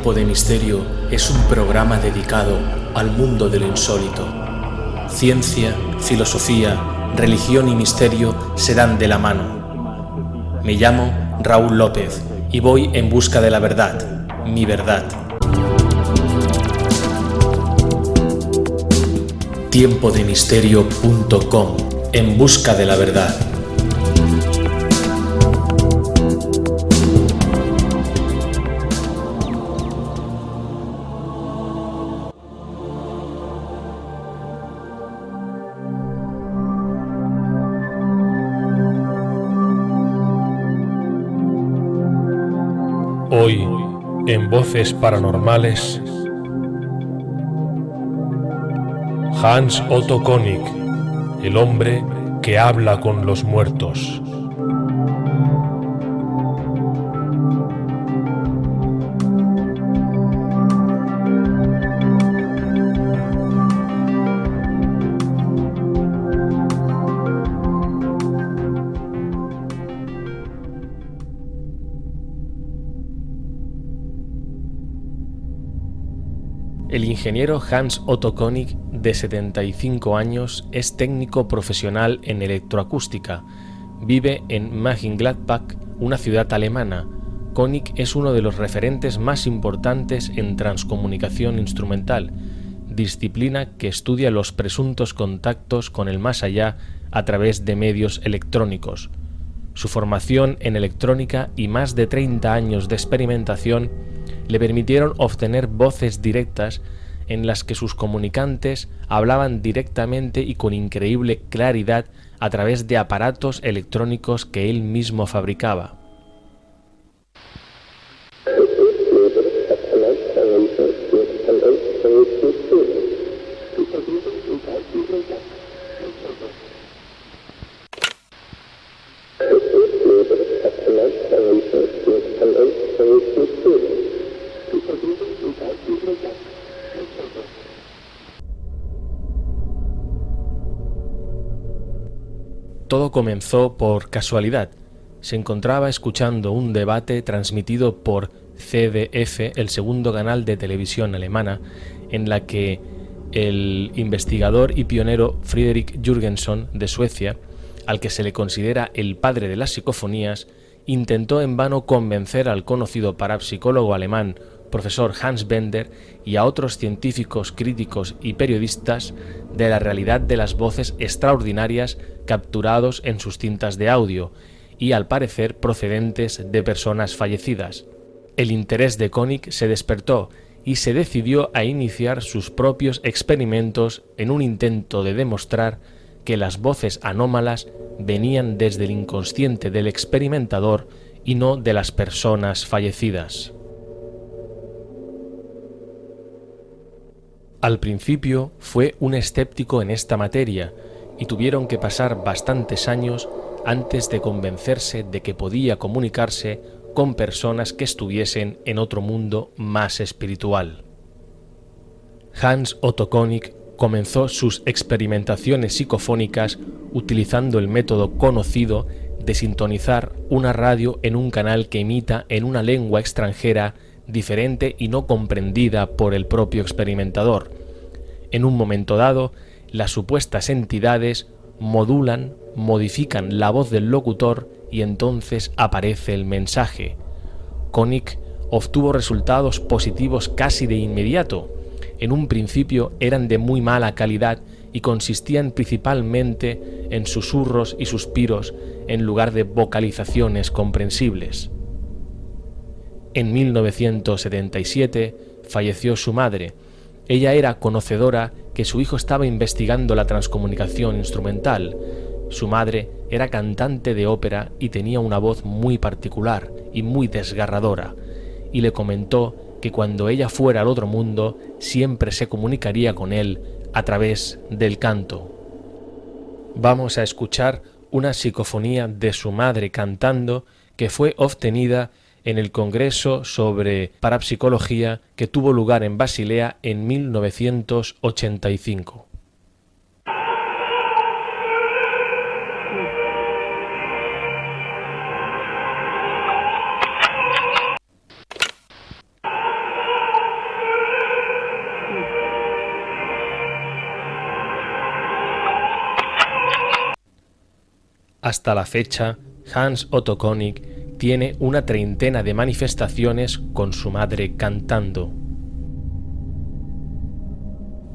Tiempo de Misterio es un programa dedicado al mundo de lo insólito. Ciencia, filosofía, religión y misterio se dan de la mano. Me llamo Raúl López y voy en busca de la verdad, mi verdad. Tiempodemisterio.com En busca de la verdad. En Voces Paranormales, Hans Otto Konig, el hombre que habla con los muertos. Ingeniero Hans Otto Konig, de 75 años, es técnico profesional en electroacústica. Vive en Mönchengladbach, una ciudad alemana. Konig es uno de los referentes más importantes en transcomunicación instrumental, disciplina que estudia los presuntos contactos con el más allá a través de medios electrónicos. Su formación en electrónica y más de 30 años de experimentación le permitieron obtener voces directas en las que sus comunicantes hablaban directamente y con increíble claridad a través de aparatos electrónicos que él mismo fabricaba. Todo comenzó por casualidad. Se encontraba escuchando un debate transmitido por CDF, el segundo canal de televisión alemana, en la que el investigador y pionero Friedrich Jürgenson de Suecia, al que se le considera el padre de las psicofonías, intentó en vano convencer al conocido parapsicólogo alemán profesor Hans Bender y a otros científicos, críticos y periodistas de la realidad de las voces extraordinarias capturados en sus cintas de audio y al parecer procedentes de personas fallecidas. El interés de Koenig se despertó y se decidió a iniciar sus propios experimentos en un intento de demostrar que las voces anómalas venían desde el inconsciente del experimentador y no de las personas fallecidas. Al principio fue un escéptico en esta materia y tuvieron que pasar bastantes años antes de convencerse de que podía comunicarse con personas que estuviesen en otro mundo más espiritual. Hans Otto Konig comenzó sus experimentaciones psicofónicas utilizando el método conocido de sintonizar una radio en un canal que imita en una lengua extranjera diferente y no comprendida por el propio experimentador. En un momento dado, las supuestas entidades modulan, modifican la voz del locutor y entonces aparece el mensaje. Koenig obtuvo resultados positivos casi de inmediato. En un principio eran de muy mala calidad y consistían principalmente en susurros y suspiros en lugar de vocalizaciones comprensibles. En 1977 falleció su madre. Ella era conocedora que su hijo estaba investigando la transcomunicación instrumental. Su madre era cantante de ópera y tenía una voz muy particular y muy desgarradora, y le comentó que cuando ella fuera al otro mundo siempre se comunicaría con él a través del canto. Vamos a escuchar una psicofonía de su madre cantando que fue obtenida en el Congreso sobre Parapsicología que tuvo lugar en Basilea en 1985. Hasta la fecha, Hans Otto Koenig tiene una treintena de manifestaciones con su madre cantando.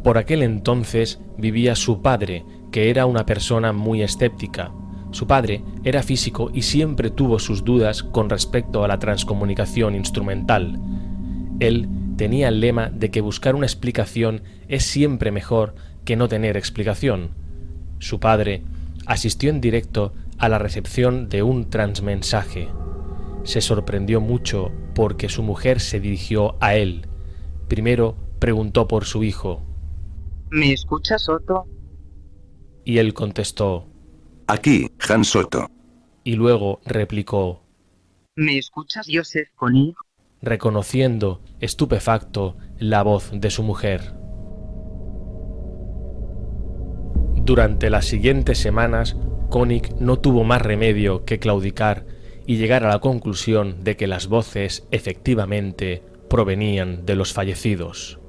Por aquel entonces vivía su padre, que era una persona muy escéptica. Su padre era físico y siempre tuvo sus dudas con respecto a la transcomunicación instrumental. Él tenía el lema de que buscar una explicación es siempre mejor que no tener explicación. Su padre asistió en directo a la recepción de un transmensaje se sorprendió mucho porque su mujer se dirigió a él. Primero preguntó por su hijo. ¿Me escuchas, Otto? Y él contestó. Aquí, Han Soto. Y luego replicó. ¿Me escuchas, Joseph Koenig? Reconociendo, estupefacto, la voz de su mujer. Durante las siguientes semanas, Koenig no tuvo más remedio que claudicar y llegar a la conclusión de que las voces efectivamente provenían de los fallecidos.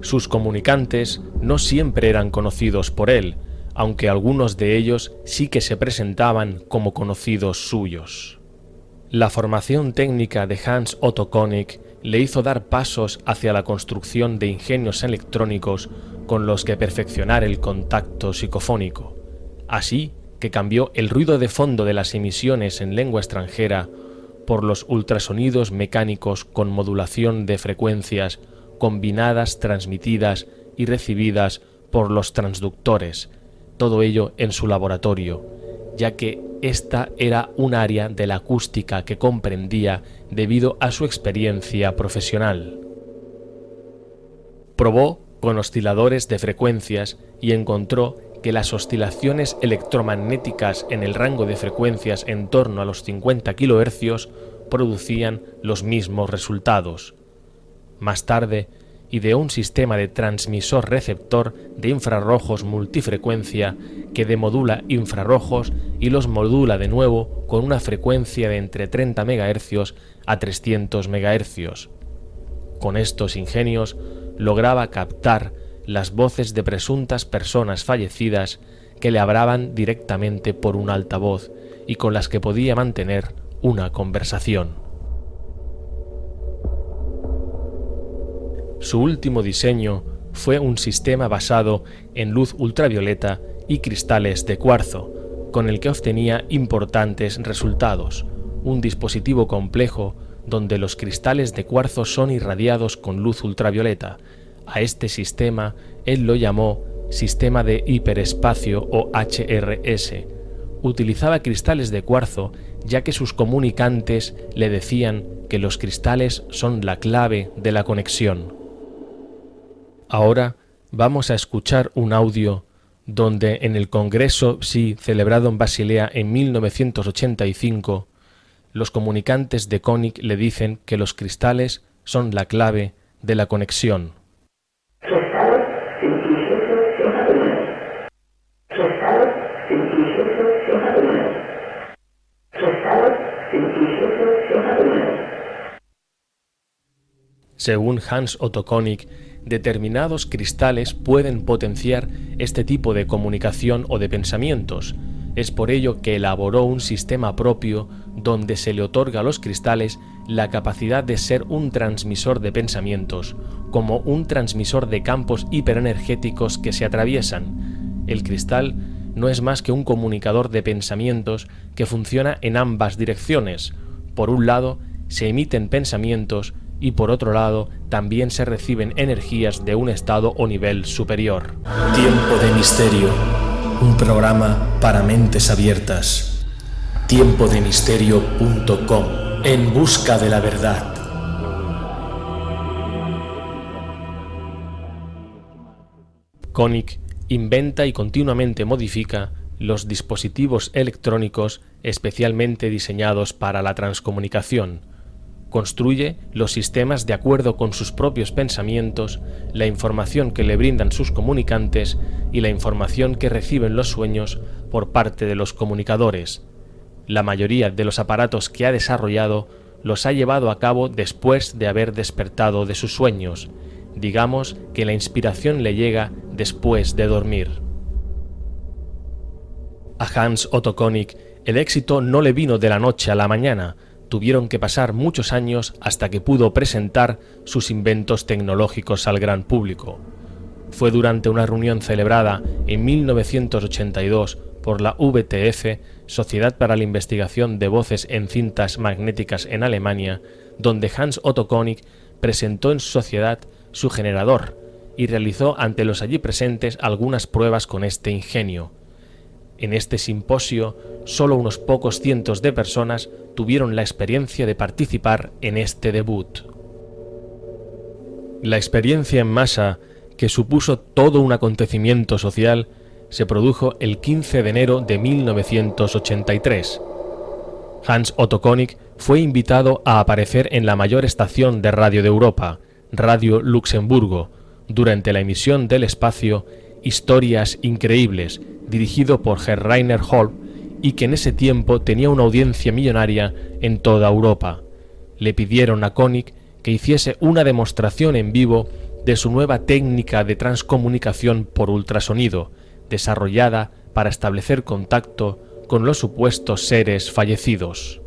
Sus comunicantes no siempre eran conocidos por él, aunque algunos de ellos sí que se presentaban como conocidos suyos. La formación técnica de Hans Otto Koenig le hizo dar pasos hacia la construcción de ingenios electrónicos con los que perfeccionar el contacto psicofónico. Así que cambió el ruido de fondo de las emisiones en lengua extranjera por los ultrasonidos mecánicos con modulación de frecuencias combinadas, transmitidas y recibidas por los transductores, todo ello en su laboratorio, ya que esta era un área de la acústica que comprendía debido a su experiencia profesional. Probó con osciladores de frecuencias y encontró que las oscilaciones electromagnéticas en el rango de frecuencias en torno a los 50 kHz producían los mismos resultados. Más tarde, ideó un sistema de transmisor-receptor de infrarrojos multifrecuencia que demodula infrarrojos y los modula de nuevo con una frecuencia de entre 30 MHz a 300 MHz. Con estos ingenios lograba captar las voces de presuntas personas fallecidas que le hablaban directamente por un altavoz y con las que podía mantener una conversación. Su último diseño fue un sistema basado en luz ultravioleta y cristales de cuarzo, con el que obtenía importantes resultados, un dispositivo complejo donde los cristales de cuarzo son irradiados con luz ultravioleta, a este sistema él lo llamó Sistema de Hiperespacio o HRS. Utilizaba cristales de cuarzo ya que sus comunicantes le decían que los cristales son la clave de la conexión. Ahora vamos a escuchar un audio donde en el Congreso Psi celebrado en Basilea en 1985, los comunicantes de Koenig le dicen que los cristales son la clave de la conexión. Según Hans Otto Koenig, determinados cristales pueden potenciar este tipo de comunicación o de pensamientos. Es por ello que elaboró un sistema propio donde se le otorga a los cristales la capacidad de ser un transmisor de pensamientos, como un transmisor de campos hiperenergéticos que se atraviesan. El cristal no es más que un comunicador de pensamientos que funciona en ambas direcciones. Por un lado, se emiten pensamientos y por otro lado, también se reciben energías de un estado o nivel superior. Tiempo de Misterio, un programa para mentes abiertas. Tiempodemisterio.com, en busca de la verdad. Koenig inventa y continuamente modifica los dispositivos electrónicos especialmente diseñados para la transcomunicación. Construye los sistemas de acuerdo con sus propios pensamientos, la información que le brindan sus comunicantes y la información que reciben los sueños por parte de los comunicadores. La mayoría de los aparatos que ha desarrollado los ha llevado a cabo después de haber despertado de sus sueños, Digamos que la inspiración le llega después de dormir. A Hans Otto Konig el éxito no le vino de la noche a la mañana, tuvieron que pasar muchos años hasta que pudo presentar sus inventos tecnológicos al gran público. Fue durante una reunión celebrada en 1982 por la VTF, Sociedad para la Investigación de Voces en Cintas Magnéticas en Alemania, donde Hans Otto Konig presentó en su sociedad su generador y realizó ante los allí presentes algunas pruebas con este ingenio. En este simposio, solo unos pocos cientos de personas tuvieron la experiencia de participar en este debut. La experiencia en masa que supuso todo un acontecimiento social, se produjo el 15 de enero de 1983. Hans Otto Konig fue invitado a aparecer en la mayor estación de radio de Europa, Radio Luxemburgo, durante la emisión del espacio Historias Increíbles, dirigido por Herr Rainer Holm y que en ese tiempo tenía una audiencia millonaria en toda Europa. Le pidieron a Konig que hiciese una demostración en vivo de su nueva técnica de transcomunicación por ultrasonido, desarrollada para establecer contacto con los supuestos seres fallecidos.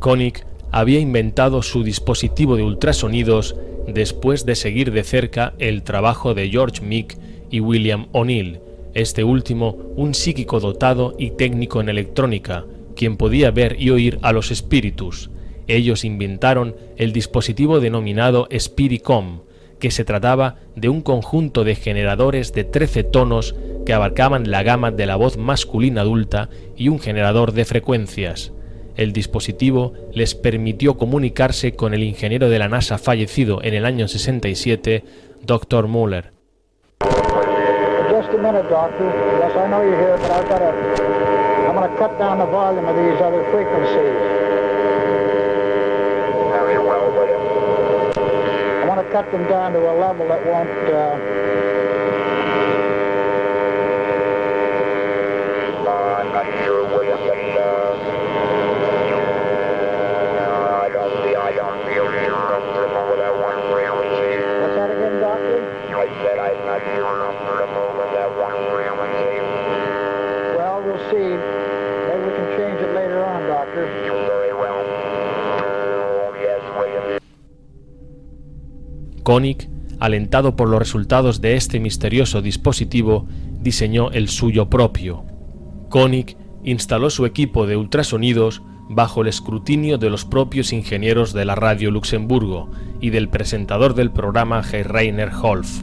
Koenig había inventado su dispositivo de ultrasonidos después de seguir de cerca el trabajo de George Meek y William O'Neill, este último un psíquico dotado y técnico en electrónica, quien podía ver y oír a los espíritus, ellos inventaron el dispositivo denominado Spiricom, que se trataba de un conjunto de generadores de 13 tonos que abarcaban la gama de la voz masculina adulta y un generador de frecuencias. El dispositivo les permitió comunicarse con el ingeniero de la NASA fallecido en el año 67, Dr. Muller. cut them down to a level that won't uh, Koenig, alentado por los resultados de este misterioso dispositivo, diseñó el suyo propio. Koenig instaló su equipo de ultrasonidos bajo el escrutinio de los propios ingenieros de la radio Luxemburgo y del presentador del programa Rainer Holf.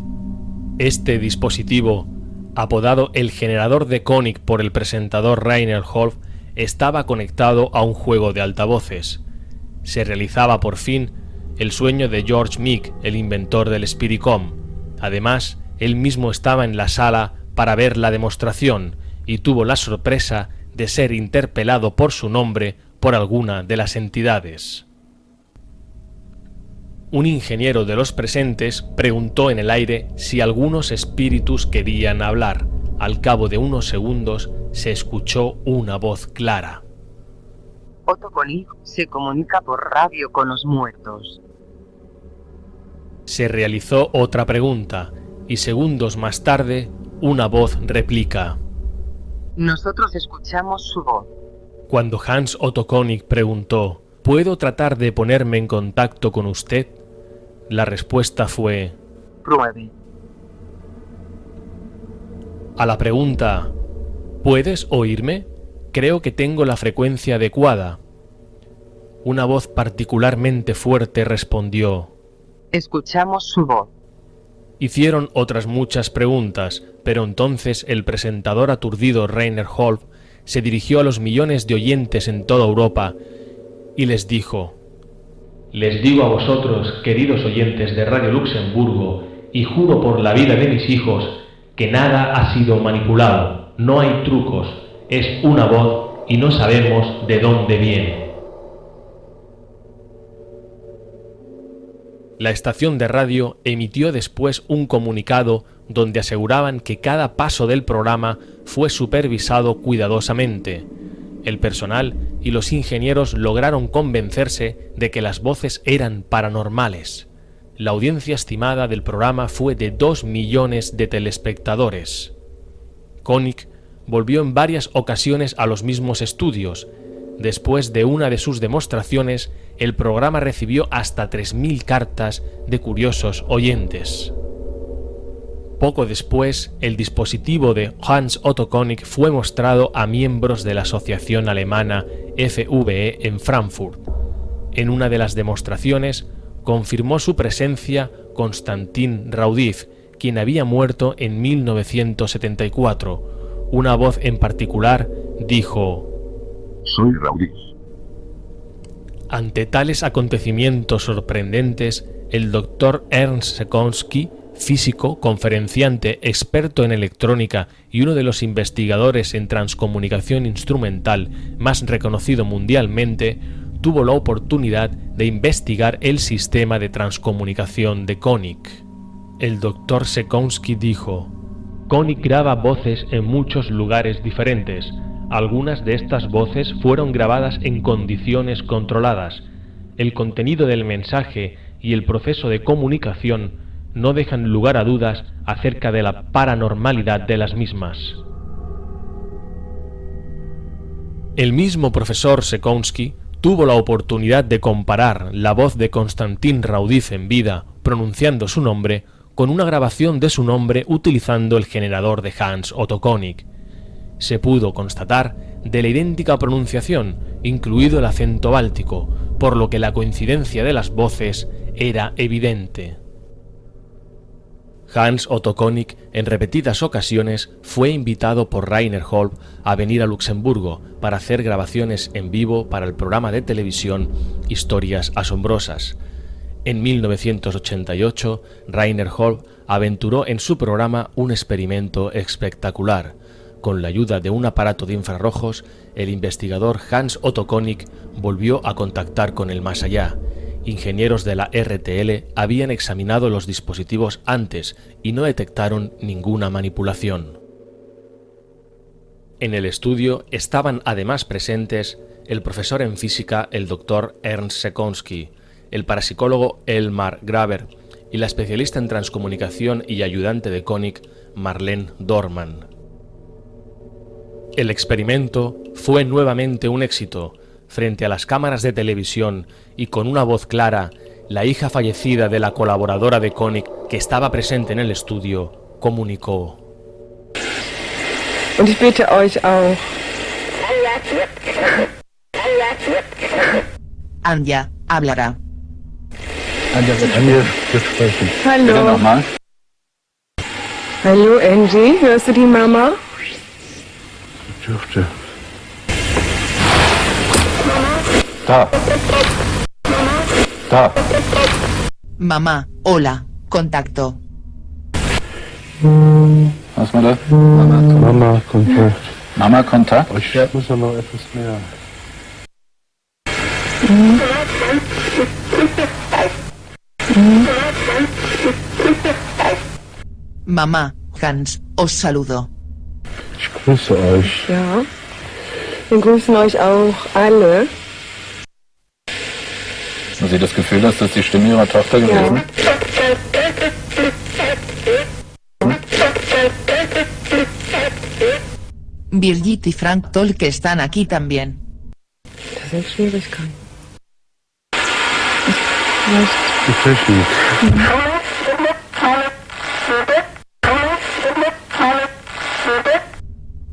Este dispositivo, apodado el generador de Koenig por el presentador Rainer Holf, estaba conectado a un juego de altavoces. Se realizaba por fin el sueño de George Meek, el inventor del Spiricom. Además, él mismo estaba en la sala para ver la demostración y tuvo la sorpresa de ser interpelado por su nombre por alguna de las entidades. Un ingeniero de los presentes preguntó en el aire si algunos espíritus querían hablar. Al cabo de unos segundos se escuchó una voz clara. Otto se comunica por radio con los muertos se realizó otra pregunta y segundos más tarde una voz replica. Nosotros escuchamos su voz. Cuando Hans Otto Konig preguntó, ¿puedo tratar de ponerme en contacto con usted? La respuesta fue... Pruebe. A la pregunta, ¿puedes oírme? Creo que tengo la frecuencia adecuada. Una voz particularmente fuerte respondió, Escuchamos su voz. Hicieron otras muchas preguntas, pero entonces el presentador aturdido Rainer Holf se dirigió a los millones de oyentes en toda Europa y les dijo, Les digo a vosotros, queridos oyentes de Radio Luxemburgo, y juro por la vida de mis hijos, que nada ha sido manipulado, no hay trucos, es una voz y no sabemos de dónde viene. La estación de radio emitió después un comunicado donde aseguraban que cada paso del programa fue supervisado cuidadosamente. El personal y los ingenieros lograron convencerse de que las voces eran paranormales. La audiencia estimada del programa fue de 2 millones de telespectadores. Koenig volvió en varias ocasiones a los mismos estudios. Después de una de sus demostraciones, el programa recibió hasta 3.000 cartas de curiosos oyentes. Poco después, el dispositivo de Hans Otto Konig fue mostrado a miembros de la asociación alemana FVE en Frankfurt. En una de las demostraciones, confirmó su presencia Konstantin Raudiv, quien había muerto en 1974. Una voz en particular dijo: Soy Raudiv. Ante tales acontecimientos sorprendentes, el doctor Ernst Sekonsky físico, conferenciante, experto en electrónica y uno de los investigadores en transcomunicación instrumental más reconocido mundialmente, tuvo la oportunidad de investigar el sistema de transcomunicación de Koenig. El doctor Sekonsky dijo, Koenig graba voces en muchos lugares diferentes. Algunas de estas voces fueron grabadas en condiciones controladas. El contenido del mensaje y el proceso de comunicación no dejan lugar a dudas acerca de la paranormalidad de las mismas. El mismo profesor Sekonsky tuvo la oportunidad de comparar la voz de Konstantin Raudiv en vida, pronunciando su nombre, con una grabación de su nombre utilizando el generador de Hans Otto Koenig. Se pudo constatar de la idéntica pronunciación, incluido el acento báltico, por lo que la coincidencia de las voces era evidente. Hans Otto Koenig en repetidas ocasiones fue invitado por Rainer Holb a venir a Luxemburgo para hacer grabaciones en vivo para el programa de televisión Historias Asombrosas. En 1988, Rainer Holb aventuró en su programa un experimento espectacular. Con la ayuda de un aparato de infrarrojos, el investigador Hans Otto Koenig volvió a contactar con el más allá ingenieros de la RTL habían examinado los dispositivos antes y no detectaron ninguna manipulación. En el estudio estaban además presentes el profesor en física, el doctor Ernst Sekonsky, el parapsicólogo Elmar Graver y la especialista en transcomunicación y ayudante de Koenig, Marlene Dorman. El experimento fue nuevamente un éxito, frente a las cámaras de televisión y con una voz clara, la hija fallecida de la colaboradora de Koenig que estaba presente en el estudio comunicó. Und ich bitte euch auch. Anja hablará. Wird sprechen. Hallo. Bitte nochmal. Hallo Angie, hörst du die Mama? Dürfte. Da. Da. Mamá, hola, contacto. Was war das? Mama, Mama Kontakt. Mama Kontakt? Ich muss ja noch etwas mehr. Mamá, Hans, os saludo. Ich grüße euch. Ja. Wir grüßen euch auch alle. Haben Sie das Gefühl, dass das die Stimme Ihrer Tochter gewesen ist? Birgit y Frank Tolke están aquí también. Das sind Schwierigkeiten. Vielleicht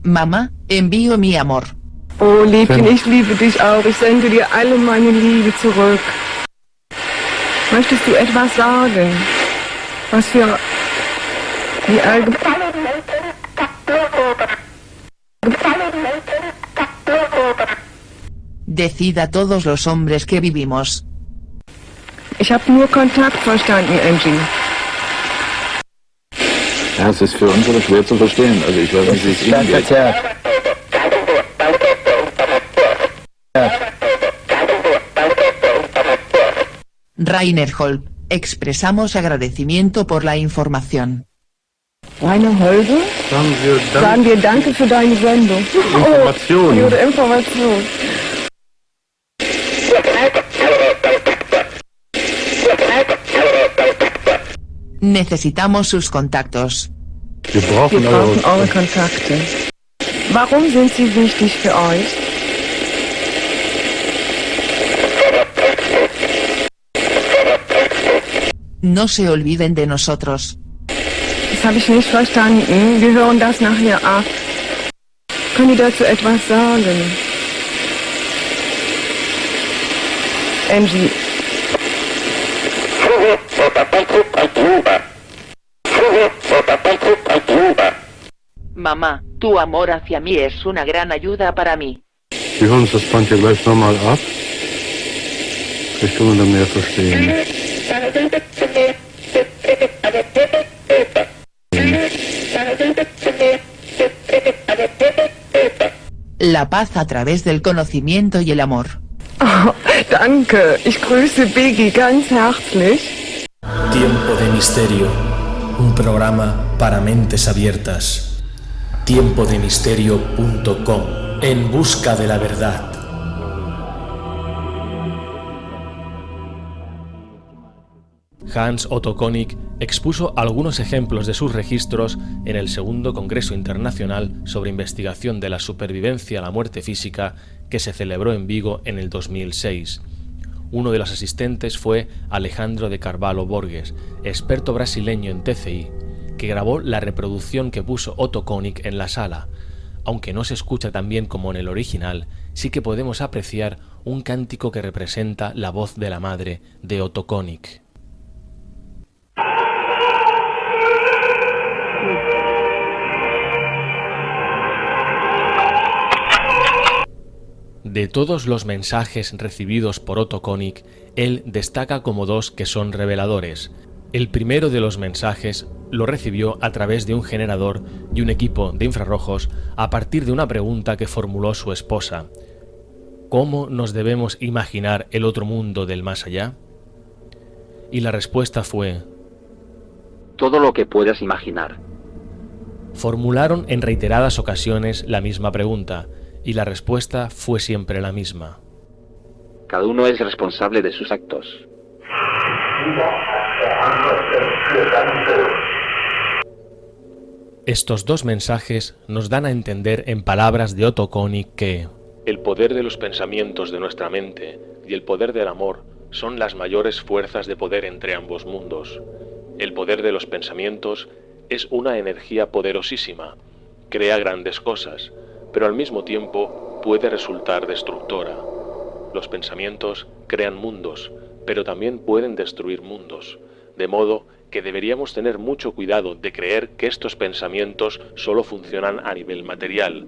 Mamá, envío mi amor. Oh, Liebchen, ich liebe dich auch. Ich sende dir alle meine Liebe zurück. Möchtest du etwas sagen? Was für die allgemeine... Decida todos los hombres que vivimos. Ich habe nur Kontakt verstanden, Angie. Ja, es ist für uns aber schwer zu verstehen. Also ich weiß nicht, wie es Ihnen geht. Rainer Holb, expresamos agradecimiento por la información. Rainer Holbe, Sagen wir dann sagen wir Danke für deine Sendung. Informationen. Oh, die Information. Necesitamos sus contactos. Wir brauchen Wir eure brauchen eure Kontakte. Warum sind sie wichtig für euch? No se olviden de nosotros. Das habe ich nicht verstanden. Wir hören das nachher ab. Können Sie dazu etwas sagen? Angie. Mamá, tu amor hacia mí es una gran ayuda para mí. Wir hören uns das Band ja gleich nochmal ab. Vielleicht können wir dann mehr verstehen. La paz a través del conocimiento y el amor. Oh, danke. Ich grüße Biggie ganz herzlich. Tiempo de Misterio, un programa para mentes abiertas. Tiempodemisterio.com, en busca de la verdad. Hans Otto Konig expuso algunos ejemplos de sus registros en el segundo Congreso Internacional sobre Investigación de la Supervivencia a la Muerte Física que se celebró en Vigo en el 2006. Uno de los asistentes fue Alejandro de Carvalho Borges, experto brasileño en TCI, que grabó la reproducción que puso Otto Konig en la sala. Aunque no se escucha tan bien como en el original, sí que podemos apreciar un cántico que representa la voz de la madre de Otto Konig. De todos los mensajes recibidos por Otto Konig, él destaca como dos que son reveladores. El primero de los mensajes lo recibió a través de un generador y un equipo de infrarrojos a partir de una pregunta que formuló su esposa. ¿Cómo nos debemos imaginar el otro mundo del más allá? Y la respuesta fue... Todo lo que puedas imaginar. Formularon en reiteradas ocasiones la misma pregunta, y la respuesta fue siempre la misma. Cada uno es responsable de sus actos. Estos dos mensajes nos dan a entender en palabras de Otto Konig que el poder de los pensamientos de nuestra mente y el poder del amor son las mayores fuerzas de poder entre ambos mundos. El poder de los pensamientos es una energía poderosísima, crea grandes cosas, pero al mismo tiempo puede resultar destructora. Los pensamientos crean mundos, pero también pueden destruir mundos, de modo que deberíamos tener mucho cuidado de creer que estos pensamientos solo funcionan a nivel material,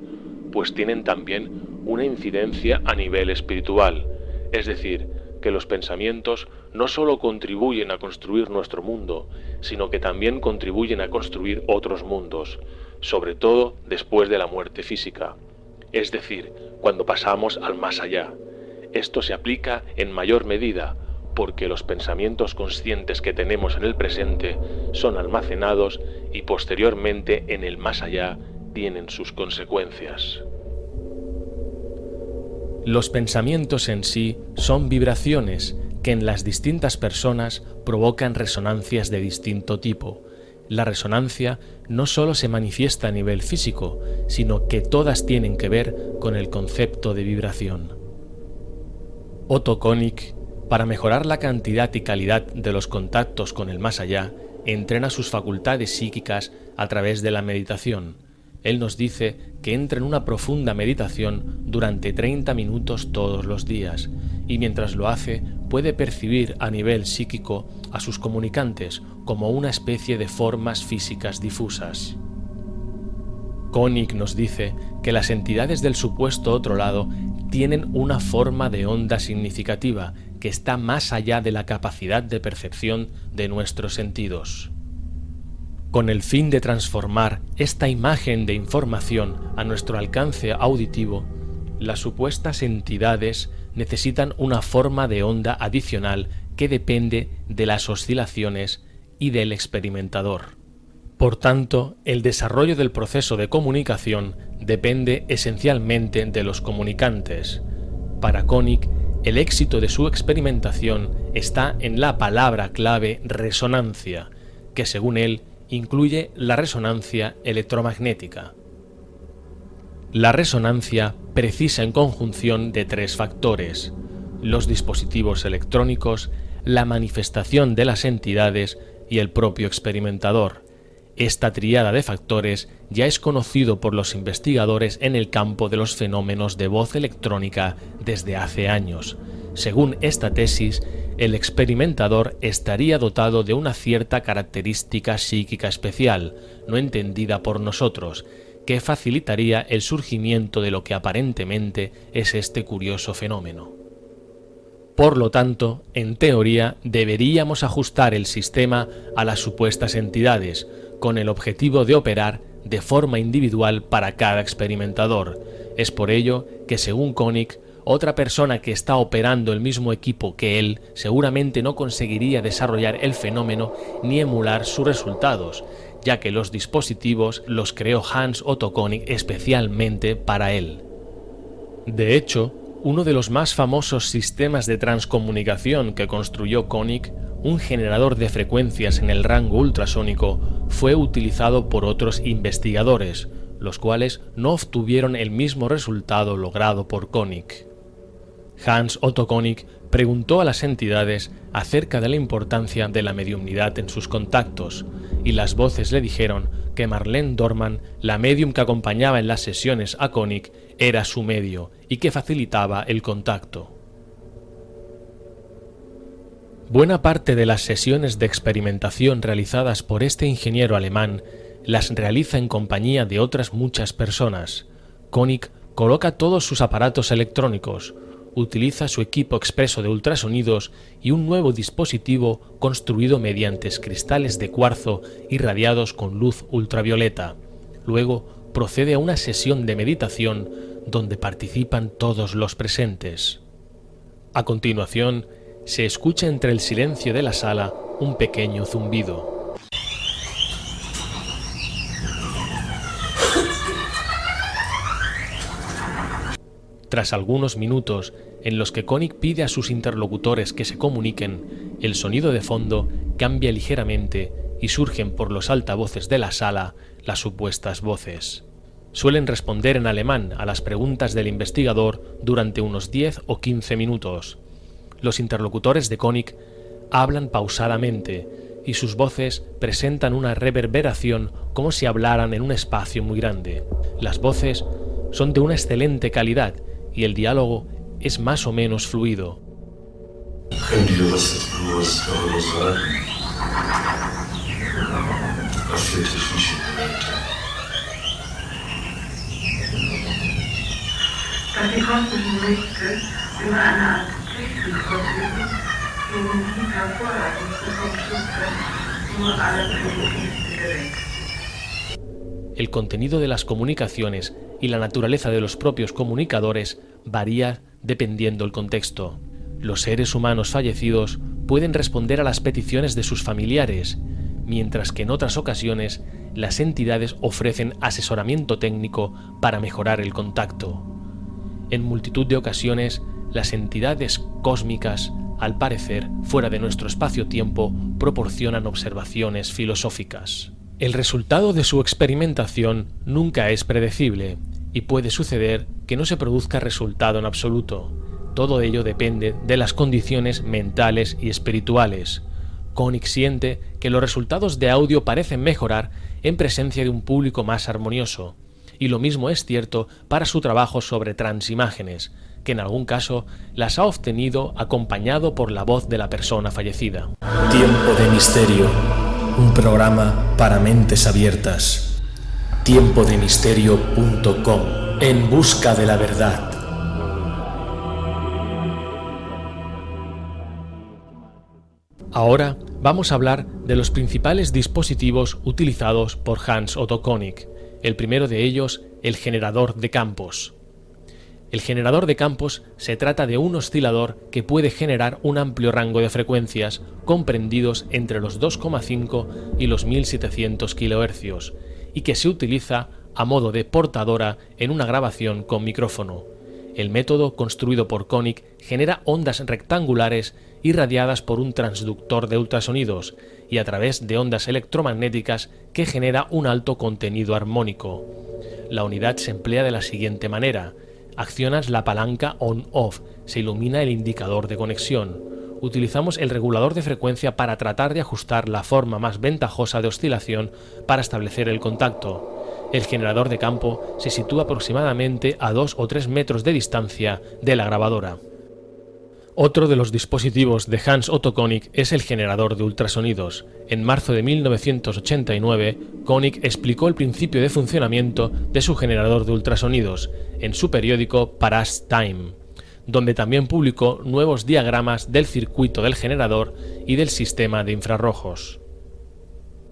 pues tienen también una incidencia a nivel espiritual, es decir, que los pensamientos no solo contribuyen a construir nuestro mundo, sino que también contribuyen a construir otros mundos, sobre todo después de la muerte física, es decir, cuando pasamos al más allá. Esto se aplica en mayor medida porque los pensamientos conscientes que tenemos en el presente son almacenados y posteriormente en el más allá tienen sus consecuencias. Los pensamientos en sí son vibraciones que en las distintas personas provocan resonancias de distinto tipo. La resonancia no solo se manifiesta a nivel físico, sino que todas tienen que ver con el concepto de vibración. Otto Konig, para mejorar la cantidad y calidad de los contactos con el más allá, entrena sus facultades psíquicas a través de la meditación. Él nos dice que entra en una profunda meditación durante 30 minutos todos los días y mientras lo hace puede percibir a nivel psíquico a sus comunicantes como una especie de formas físicas difusas. Koenig nos dice que las entidades del supuesto otro lado tienen una forma de onda significativa que está más allá de la capacidad de percepción de nuestros sentidos. Con el fin de transformar esta imagen de información a nuestro alcance auditivo, las supuestas entidades necesitan una forma de onda adicional que depende de las oscilaciones y del experimentador. Por tanto, el desarrollo del proceso de comunicación depende esencialmente de los comunicantes. Para Koenig, el éxito de su experimentación está en la palabra clave resonancia, que según él incluye la resonancia electromagnética. La resonancia precisa en conjunción de tres factores, los dispositivos electrónicos, la manifestación de las entidades y el propio experimentador. Esta triada de factores ya es conocido por los investigadores en el campo de los fenómenos de voz electrónica desde hace años. Según esta tesis, el experimentador estaría dotado de una cierta característica psíquica especial, no entendida por nosotros, que facilitaría el surgimiento de lo que aparentemente es este curioso fenómeno. Por lo tanto, en teoría, deberíamos ajustar el sistema a las supuestas entidades, con el objetivo de operar de forma individual para cada experimentador. Es por ello que, según Koenig, otra persona que está operando el mismo equipo que él seguramente no conseguiría desarrollar el fenómeno ni emular sus resultados, ya que los dispositivos los creó Hans Otto Koenig especialmente para él. De hecho, uno de los más famosos sistemas de transcomunicación que construyó Koenig, un generador de frecuencias en el rango ultrasónico, fue utilizado por otros investigadores, los cuales no obtuvieron el mismo resultado logrado por Koenig. Hans Otto Koenig preguntó a las entidades acerca de la importancia de la mediumnidad en sus contactos, y las voces le dijeron que Marlene Dorman, la medium que acompañaba en las sesiones a Koenig, era su medio y que facilitaba el contacto. Buena parte de las sesiones de experimentación realizadas por este ingeniero alemán las realiza en compañía de otras muchas personas. Koenig coloca todos sus aparatos electrónicos, utiliza su equipo expreso de ultrasonidos y un nuevo dispositivo construido mediante cristales de cuarzo irradiados con luz ultravioleta. Luego procede a una sesión de meditación donde participan todos los presentes. A continuación, se escucha entre el silencio de la sala un pequeño zumbido. Tras algunos minutos en los que Koenig pide a sus interlocutores que se comuniquen, el sonido de fondo cambia ligeramente y surgen por los altavoces de la sala las supuestas voces. Suelen responder en alemán a las preguntas del investigador durante unos 10 o 15 minutos. Los interlocutores de Koenig hablan pausadamente y sus voces presentan una reverberación como si hablaran en un espacio muy grande. Las voces son de una excelente calidad y el diálogo es más o menos fluido. El contenido de las comunicaciones y la naturaleza de los propios comunicadores varía dependiendo el contexto. Los seres humanos fallecidos pueden responder a las peticiones de sus familiares, mientras que en otras ocasiones las entidades ofrecen asesoramiento técnico para mejorar el contacto. En multitud de ocasiones, las entidades cósmicas, al parecer fuera de nuestro espacio-tiempo, proporcionan observaciones filosóficas. El resultado de su experimentación nunca es predecible y puede suceder que no se produzca resultado en absoluto. Todo ello depende de las condiciones mentales y espirituales. Koenig siente que los resultados de audio parecen mejorar en presencia de un público más armonioso, y lo mismo es cierto para su trabajo sobre transimágenes, que en algún caso las ha obtenido acompañado por la voz de la persona fallecida. Tiempo de misterio un programa para mentes abiertas. Tiempodemisterio.com En busca de la verdad. Ahora vamos a hablar de los principales dispositivos utilizados por Hans Otto Koenig. El primero de ellos, el generador de campos. El generador de campos se trata de un oscilador que puede generar un amplio rango de frecuencias comprendidos entre los 2,5 y los 1700 kHz y que se utiliza a modo de portadora en una grabación con micrófono. El método construido por Koenig genera ondas rectangulares irradiadas por un transductor de ultrasonidos y a través de ondas electromagnéticas que genera un alto contenido armónico. La unidad se emplea de la siguiente manera. Accionas la palanca on-off, se ilumina el indicador de conexión. Utilizamos el regulador de frecuencia para tratar de ajustar la forma más ventajosa de oscilación para establecer el contacto. El generador de campo se sitúa aproximadamente a 2 o 3 metros de distancia de la grabadora. Otro de los dispositivos de Hans Otto Konig es el generador de ultrasonidos. En marzo de 1989, Konig explicó el principio de funcionamiento de su generador de ultrasonidos en su periódico Paras Time, donde también publicó nuevos diagramas del circuito del generador y del sistema de infrarrojos.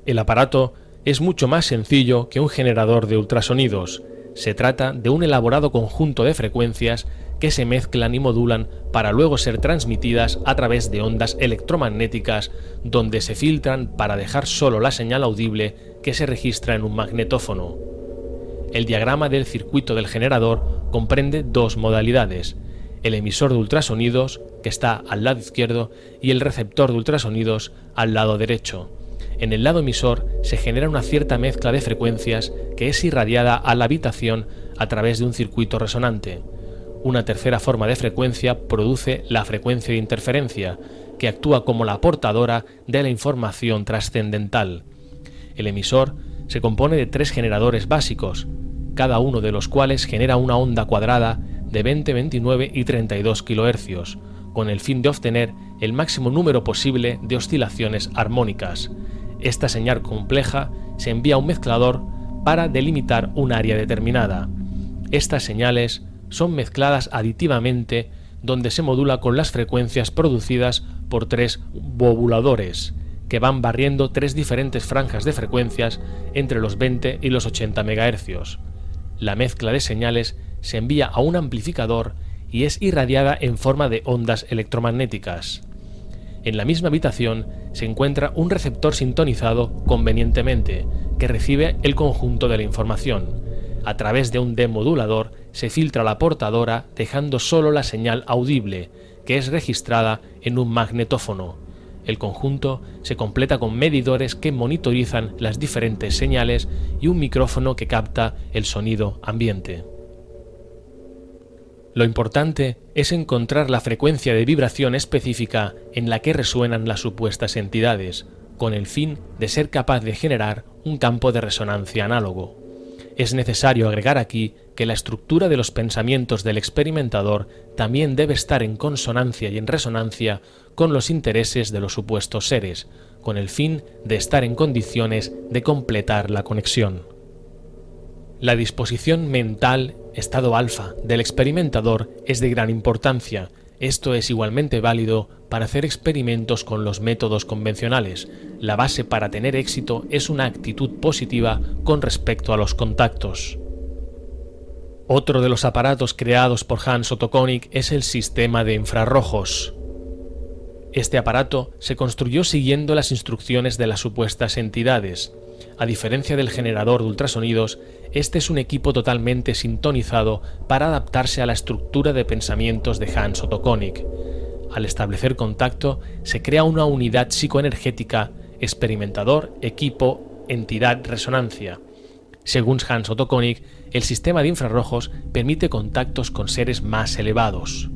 El aparato es mucho más sencillo que un generador de ultrasonidos. Se trata de un elaborado conjunto de frecuencias que se mezclan y modulan para luego ser transmitidas a través de ondas electromagnéticas donde se filtran para dejar solo la señal audible que se registra en un magnetófono. El diagrama del circuito del generador comprende dos modalidades, el emisor de ultrasonidos, que está al lado izquierdo, y el receptor de ultrasonidos al lado derecho. En el lado emisor se genera una cierta mezcla de frecuencias que es irradiada a la habitación a través de un circuito resonante. Una tercera forma de frecuencia produce la frecuencia de interferencia, que actúa como la portadora de la información trascendental. El emisor se compone de tres generadores básicos, cada uno de los cuales genera una onda cuadrada de 20, 29 y 32 kHz, con el fin de obtener el máximo número posible de oscilaciones armónicas. Esta señal compleja se envía a un mezclador para delimitar un área determinada. Estas señales son mezcladas aditivamente donde se modula con las frecuencias producidas por tres bobuladores, que van barriendo tres diferentes franjas de frecuencias entre los 20 y los 80 MHz. La mezcla de señales se envía a un amplificador y es irradiada en forma de ondas electromagnéticas. En la misma habitación se encuentra un receptor sintonizado convenientemente, que recibe el conjunto de la información. A través de un demodulador se filtra la portadora dejando solo la señal audible, que es registrada en un magnetófono. El conjunto se completa con medidores que monitorizan las diferentes señales y un micrófono que capta el sonido ambiente. Lo importante es encontrar la frecuencia de vibración específica en la que resuenan las supuestas entidades, con el fin de ser capaz de generar un campo de resonancia análogo. Es necesario agregar aquí que la estructura de los pensamientos del experimentador también debe estar en consonancia y en resonancia con los intereses de los supuestos seres, con el fin de estar en condiciones de completar la conexión. La disposición mental, estado alfa, del experimentador es de gran importancia. Esto es igualmente válido para hacer experimentos con los métodos convencionales. La base para tener éxito es una actitud positiva con respecto a los contactos. Otro de los aparatos creados por Hans Otto es el sistema de infrarrojos. Este aparato se construyó siguiendo las instrucciones de las supuestas entidades. A diferencia del generador de ultrasonidos, este es un equipo totalmente sintonizado para adaptarse a la estructura de pensamientos de Hans Otto Konig. Al establecer contacto, se crea una unidad psicoenergética, experimentador, equipo, entidad, resonancia. Según Hans Otto Konig, el sistema de infrarrojos permite contactos con seres más elevados.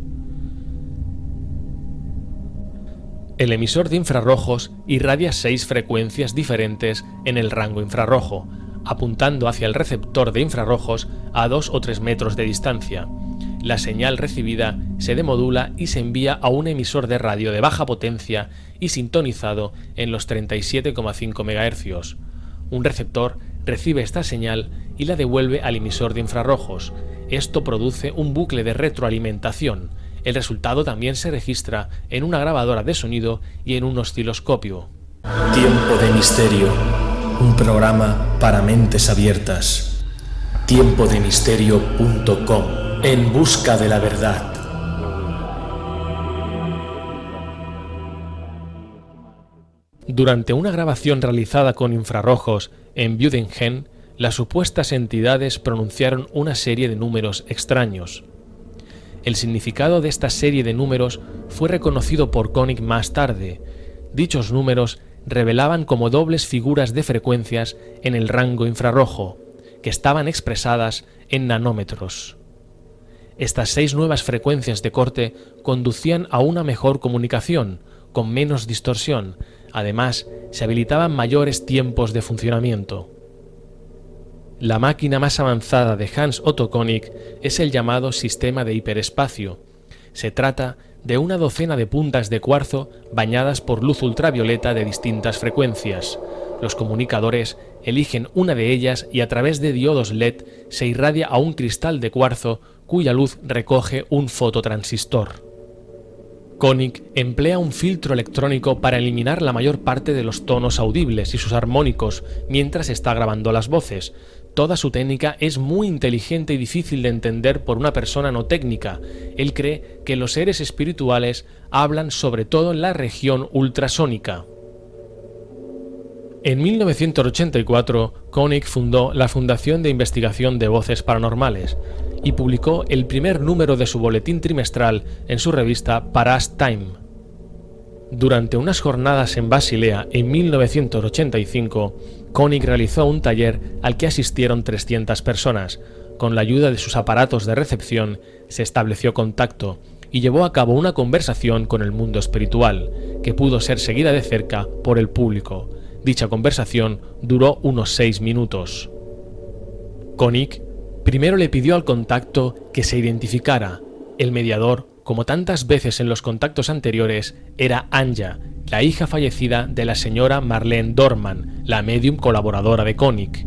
El emisor de infrarrojos irradia seis frecuencias diferentes en el rango infrarrojo, apuntando hacia el receptor de infrarrojos a 2 o 3 metros de distancia. La señal recibida se demodula y se envía a un emisor de radio de baja potencia y sintonizado en los 37,5 MHz. Un receptor recibe esta señal y la devuelve al emisor de infrarrojos. Esto produce un bucle de retroalimentación. El resultado también se registra en una grabadora de sonido y en un osciloscopio. Tiempo de misterio un programa para mentes abiertas. Tiempodemisterio.com En busca de la verdad. Durante una grabación realizada con infrarrojos en Budengen, las supuestas entidades pronunciaron una serie de números extraños. El significado de esta serie de números fue reconocido por Koenig más tarde. Dichos números revelaban como dobles figuras de frecuencias en el rango infrarrojo, que estaban expresadas en nanómetros. Estas seis nuevas frecuencias de corte conducían a una mejor comunicación, con menos distorsión. Además, se habilitaban mayores tiempos de funcionamiento. La máquina más avanzada de Hans Otto Koenig es el llamado sistema de hiperespacio. Se trata de una docena de puntas de cuarzo bañadas por luz ultravioleta de distintas frecuencias. Los comunicadores eligen una de ellas y a través de diodos LED se irradia a un cristal de cuarzo cuya luz recoge un fototransistor. Koenig emplea un filtro electrónico para eliminar la mayor parte de los tonos audibles y sus armónicos mientras está grabando las voces. Toda su técnica es muy inteligente y difícil de entender por una persona no técnica. Él cree que los seres espirituales hablan sobre todo en la región ultrasónica. En 1984, Koenig fundó la Fundación de Investigación de Voces Paranormales y publicó el primer número de su boletín trimestral en su revista Paras Time. Durante unas jornadas en Basilea en 1985, Koenig realizó un taller al que asistieron 300 personas. Con la ayuda de sus aparatos de recepción, se estableció contacto y llevó a cabo una conversación con el mundo espiritual, que pudo ser seguida de cerca por el público. Dicha conversación duró unos seis minutos. Koenig Primero le pidió al contacto que se identificara. El mediador, como tantas veces en los contactos anteriores, era Anja, la hija fallecida de la señora Marlene Dorman, la medium colaboradora de Koenig.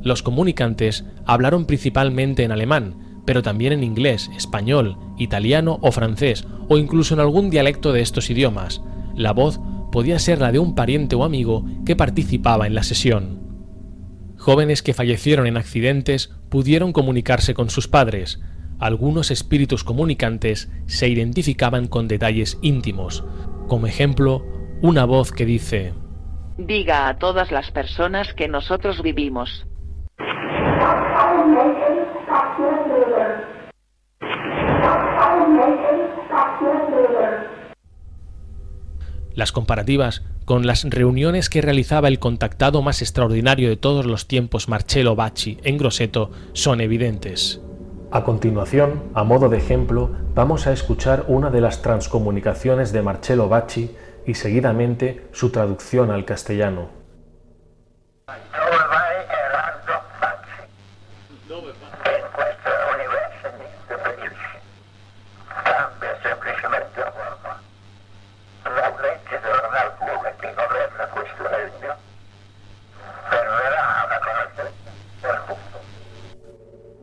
Los comunicantes hablaron principalmente en alemán, pero también en inglés, español, italiano o francés, o incluso en algún dialecto de estos idiomas. La voz podía ser la de un pariente o amigo que participaba en la sesión. Jóvenes que fallecieron en accidentes pudieron comunicarse con sus padres. Algunos espíritus comunicantes se identificaban con detalles íntimos, como ejemplo, una voz que dice Diga a todas las personas que nosotros vivimos. Las comparativas con las reuniones que realizaba el contactado más extraordinario de todos los tiempos Marcello Bacci en Grosseto son evidentes. A continuación, a modo de ejemplo, vamos a escuchar una de las transcomunicaciones de Marcello Bacci y seguidamente su traducción al castellano.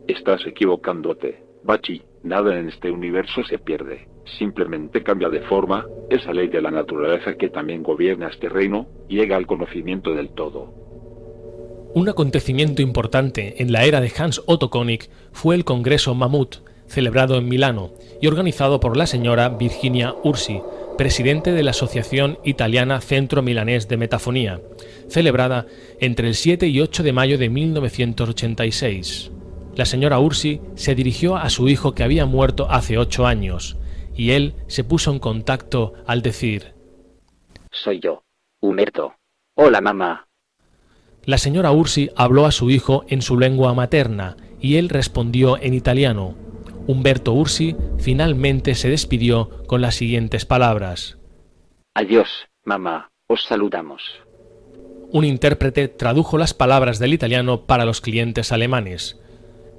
Estás equivocándote. Bachi, nada en este universo se pierde. Simplemente cambia de forma, esa ley de la naturaleza que también gobierna este reino, llega al conocimiento del todo. Un acontecimiento importante en la era de Hans Otto Koenig fue el Congreso Mamut, celebrado en Milano y organizado por la señora Virginia Ursi, presidente de la Asociación Italiana Centro Milanés de Metafonía, celebrada entre el 7 y 8 de mayo de 1986. La señora Ursi se dirigió a su hijo que había muerto hace ocho años, y él se puso en contacto al decir Soy yo, Humerto. Hola mamá. La señora Ursi habló a su hijo en su lengua materna y él respondió en italiano. Humberto Ursi finalmente se despidió con las siguientes palabras. Adiós, mamá. Os saludamos. Un intérprete tradujo las palabras del italiano para los clientes alemanes.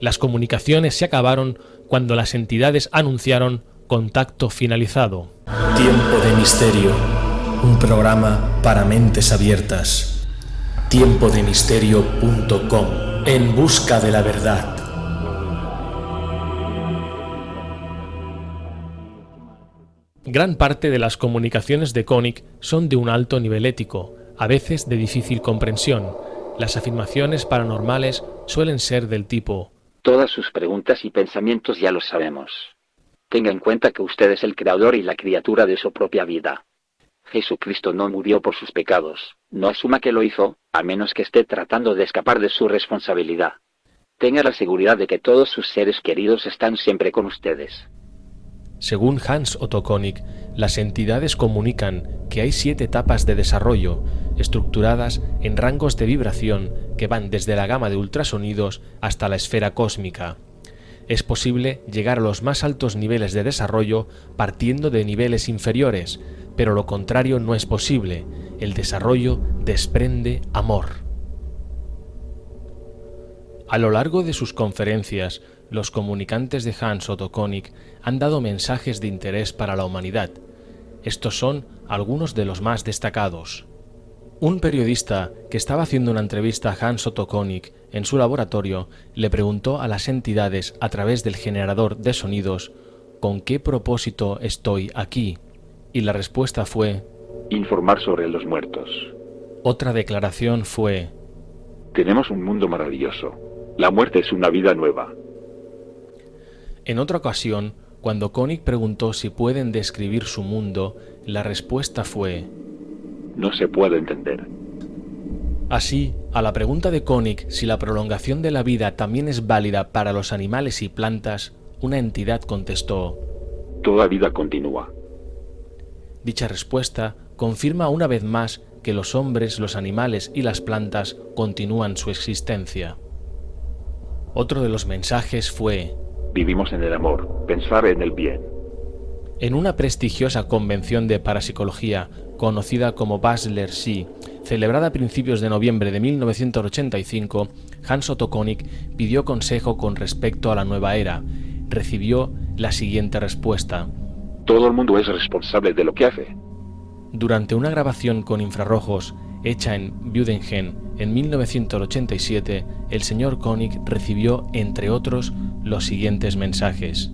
Las comunicaciones se acabaron cuando las entidades anunciaron contacto finalizado. Tiempo de misterio. Un programa para mentes abiertas. Tiempodemisterio.com. En busca de la verdad. Gran parte de las comunicaciones de Koenig son de un alto nivel ético, a veces de difícil comprensión. Las afirmaciones paranormales suelen ser del tipo Todas sus preguntas y pensamientos ya los sabemos. Tenga en cuenta que usted es el creador y la criatura de su propia vida. Jesucristo no murió por sus pecados, no asuma que lo hizo, a menos que esté tratando de escapar de su responsabilidad. Tenga la seguridad de que todos sus seres queridos están siempre con ustedes. Según Hans Otto Koenig, las entidades comunican que hay siete etapas de desarrollo, estructuradas en rangos de vibración que van desde la gama de ultrasonidos hasta la esfera cósmica. Es posible llegar a los más altos niveles de desarrollo partiendo de niveles inferiores, pero lo contrario no es posible. El desarrollo desprende amor. A lo largo de sus conferencias, los comunicantes de Hans Otto Koenig han dado mensajes de interés para la humanidad. Estos son algunos de los más destacados. Un periodista que estaba haciendo una entrevista a Hans Otto Koenig en su laboratorio le preguntó a las entidades a través del generador de sonidos ¿con qué propósito estoy aquí? Y la respuesta fue informar sobre los muertos. Otra declaración fue tenemos un mundo maravilloso. La muerte es una vida nueva. En otra ocasión, cuando Koenig preguntó si pueden describir su mundo, la respuesta fue no se puede entender. Así, a la pregunta de Koenig si la prolongación de la vida también es válida para los animales y plantas, una entidad contestó Toda vida continúa. Dicha respuesta confirma una vez más que los hombres, los animales y las plantas continúan su existencia. Otro de los mensajes fue Vivimos en el amor, pensar en el bien. En una prestigiosa convención de parapsicología conocida como Basler Si, celebrada a principios de noviembre de 1985, Hans Otto Koenig pidió consejo con respecto a la nueva era. Recibió la siguiente respuesta. Todo el mundo es responsable de lo que hace. Durante una grabación con infrarrojos hecha en Budengen en 1987, el señor Koenig recibió, entre otros, los siguientes mensajes.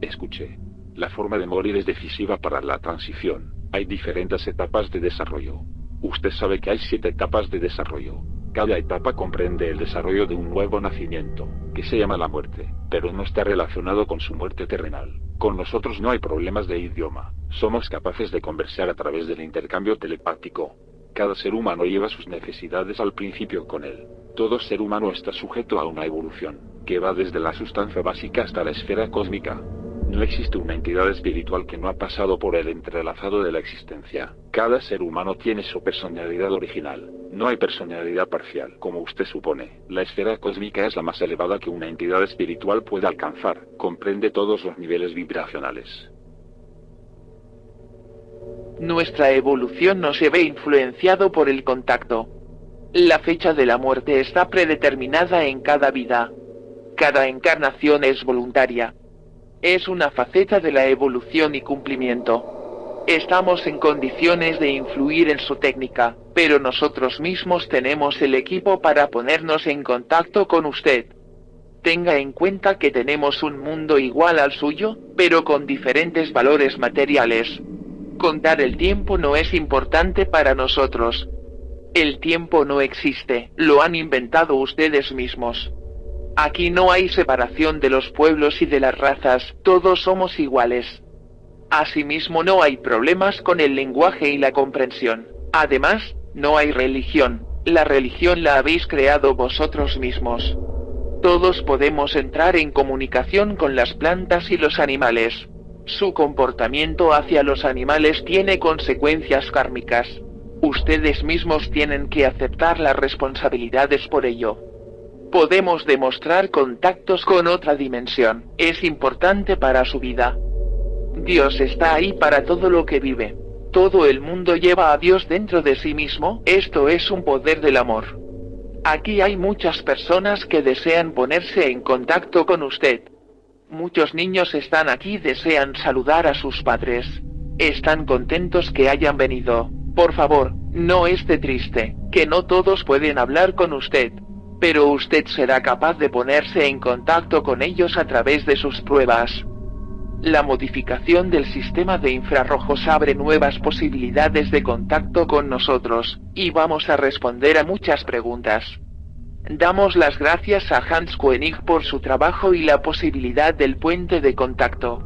Escuché. La forma de morir es decisiva para la transición. Hay diferentes etapas de desarrollo. Usted sabe que hay siete etapas de desarrollo. Cada etapa comprende el desarrollo de un nuevo nacimiento, que se llama la muerte, pero no está relacionado con su muerte terrenal. Con nosotros no hay problemas de idioma. Somos capaces de conversar a través del intercambio telepático. Cada ser humano lleva sus necesidades al principio con él. Todo ser humano está sujeto a una evolución, que va desde la sustancia básica hasta la esfera cósmica. No existe una entidad espiritual que no ha pasado por el entrelazado de la existencia. Cada ser humano tiene su personalidad original. No hay personalidad parcial, como usted supone. La esfera cósmica es la más elevada que una entidad espiritual puede alcanzar. Comprende todos los niveles vibracionales. Nuestra evolución no se ve influenciado por el contacto. La fecha de la muerte está predeterminada en cada vida. Cada encarnación es voluntaria es una faceta de la evolución y cumplimiento. Estamos en condiciones de influir en su técnica, pero nosotros mismos tenemos el equipo para ponernos en contacto con usted. Tenga en cuenta que tenemos un mundo igual al suyo, pero con diferentes valores materiales. Contar el tiempo no es importante para nosotros. El tiempo no existe, lo han inventado ustedes mismos. Aquí no hay separación de los pueblos y de las razas, todos somos iguales. Asimismo no hay problemas con el lenguaje y la comprensión. Además, no hay religión, la religión la habéis creado vosotros mismos. Todos podemos entrar en comunicación con las plantas y los animales. Su comportamiento hacia los animales tiene consecuencias kármicas. Ustedes mismos tienen que aceptar las responsabilidades por ello podemos demostrar contactos con otra dimensión. Es importante para su vida. Dios está ahí para todo lo que vive. Todo el mundo lleva a Dios dentro de sí mismo. Esto es un poder del amor. Aquí hay muchas personas que desean ponerse en contacto con usted. Muchos niños están aquí desean saludar a sus padres. Están contentos que hayan venido. Por favor, no esté triste, que no todos pueden hablar con usted pero usted será capaz de ponerse en contacto con ellos a través de sus pruebas. La modificación del sistema de infrarrojos abre nuevas posibilidades de contacto con nosotros, y vamos a responder a muchas preguntas. Damos las gracias a Hans Koenig por su trabajo y la posibilidad del puente de contacto.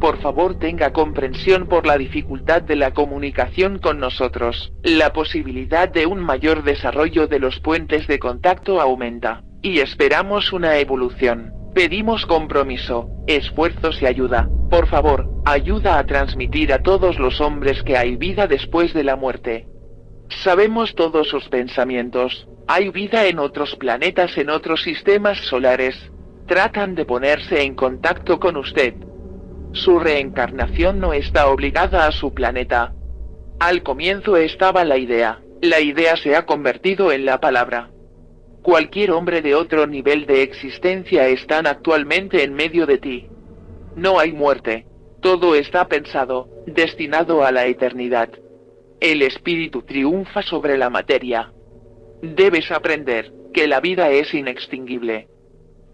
Por favor tenga comprensión por la dificultad de la comunicación con nosotros. La posibilidad de un mayor desarrollo de los puentes de contacto aumenta. Y esperamos una evolución. Pedimos compromiso, esfuerzos y ayuda. Por favor, ayuda a transmitir a todos los hombres que hay vida después de la muerte. Sabemos todos sus pensamientos. Hay vida en otros planetas, en otros sistemas solares. Tratan de ponerse en contacto con usted. Su reencarnación no está obligada a su planeta. Al comienzo estaba la idea. La idea se ha convertido en la palabra. Cualquier hombre de otro nivel de existencia están actualmente en medio de ti. No hay muerte. Todo está pensado, destinado a la eternidad. El espíritu triunfa sobre la materia. Debes aprender que la vida es inextinguible.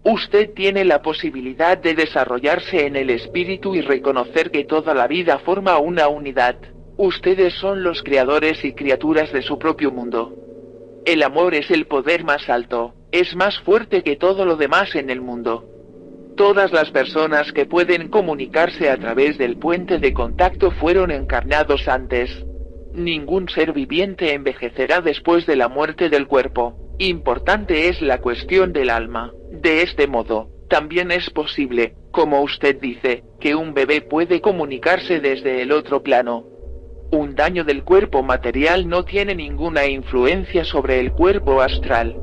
Usted tiene la posibilidad de desarrollarse en el espíritu y reconocer que toda la vida forma una unidad. Ustedes son los creadores y criaturas de su propio mundo. El amor es el poder más alto, es más fuerte que todo lo demás en el mundo. Todas las personas que pueden comunicarse a través del puente de contacto fueron encarnados antes. Ningún ser viviente envejecerá después de la muerte del cuerpo. Importante es la cuestión del alma. De este modo, también es posible, como usted dice, que un bebé puede comunicarse desde el otro plano. Un daño del cuerpo material no tiene ninguna influencia sobre el cuerpo astral.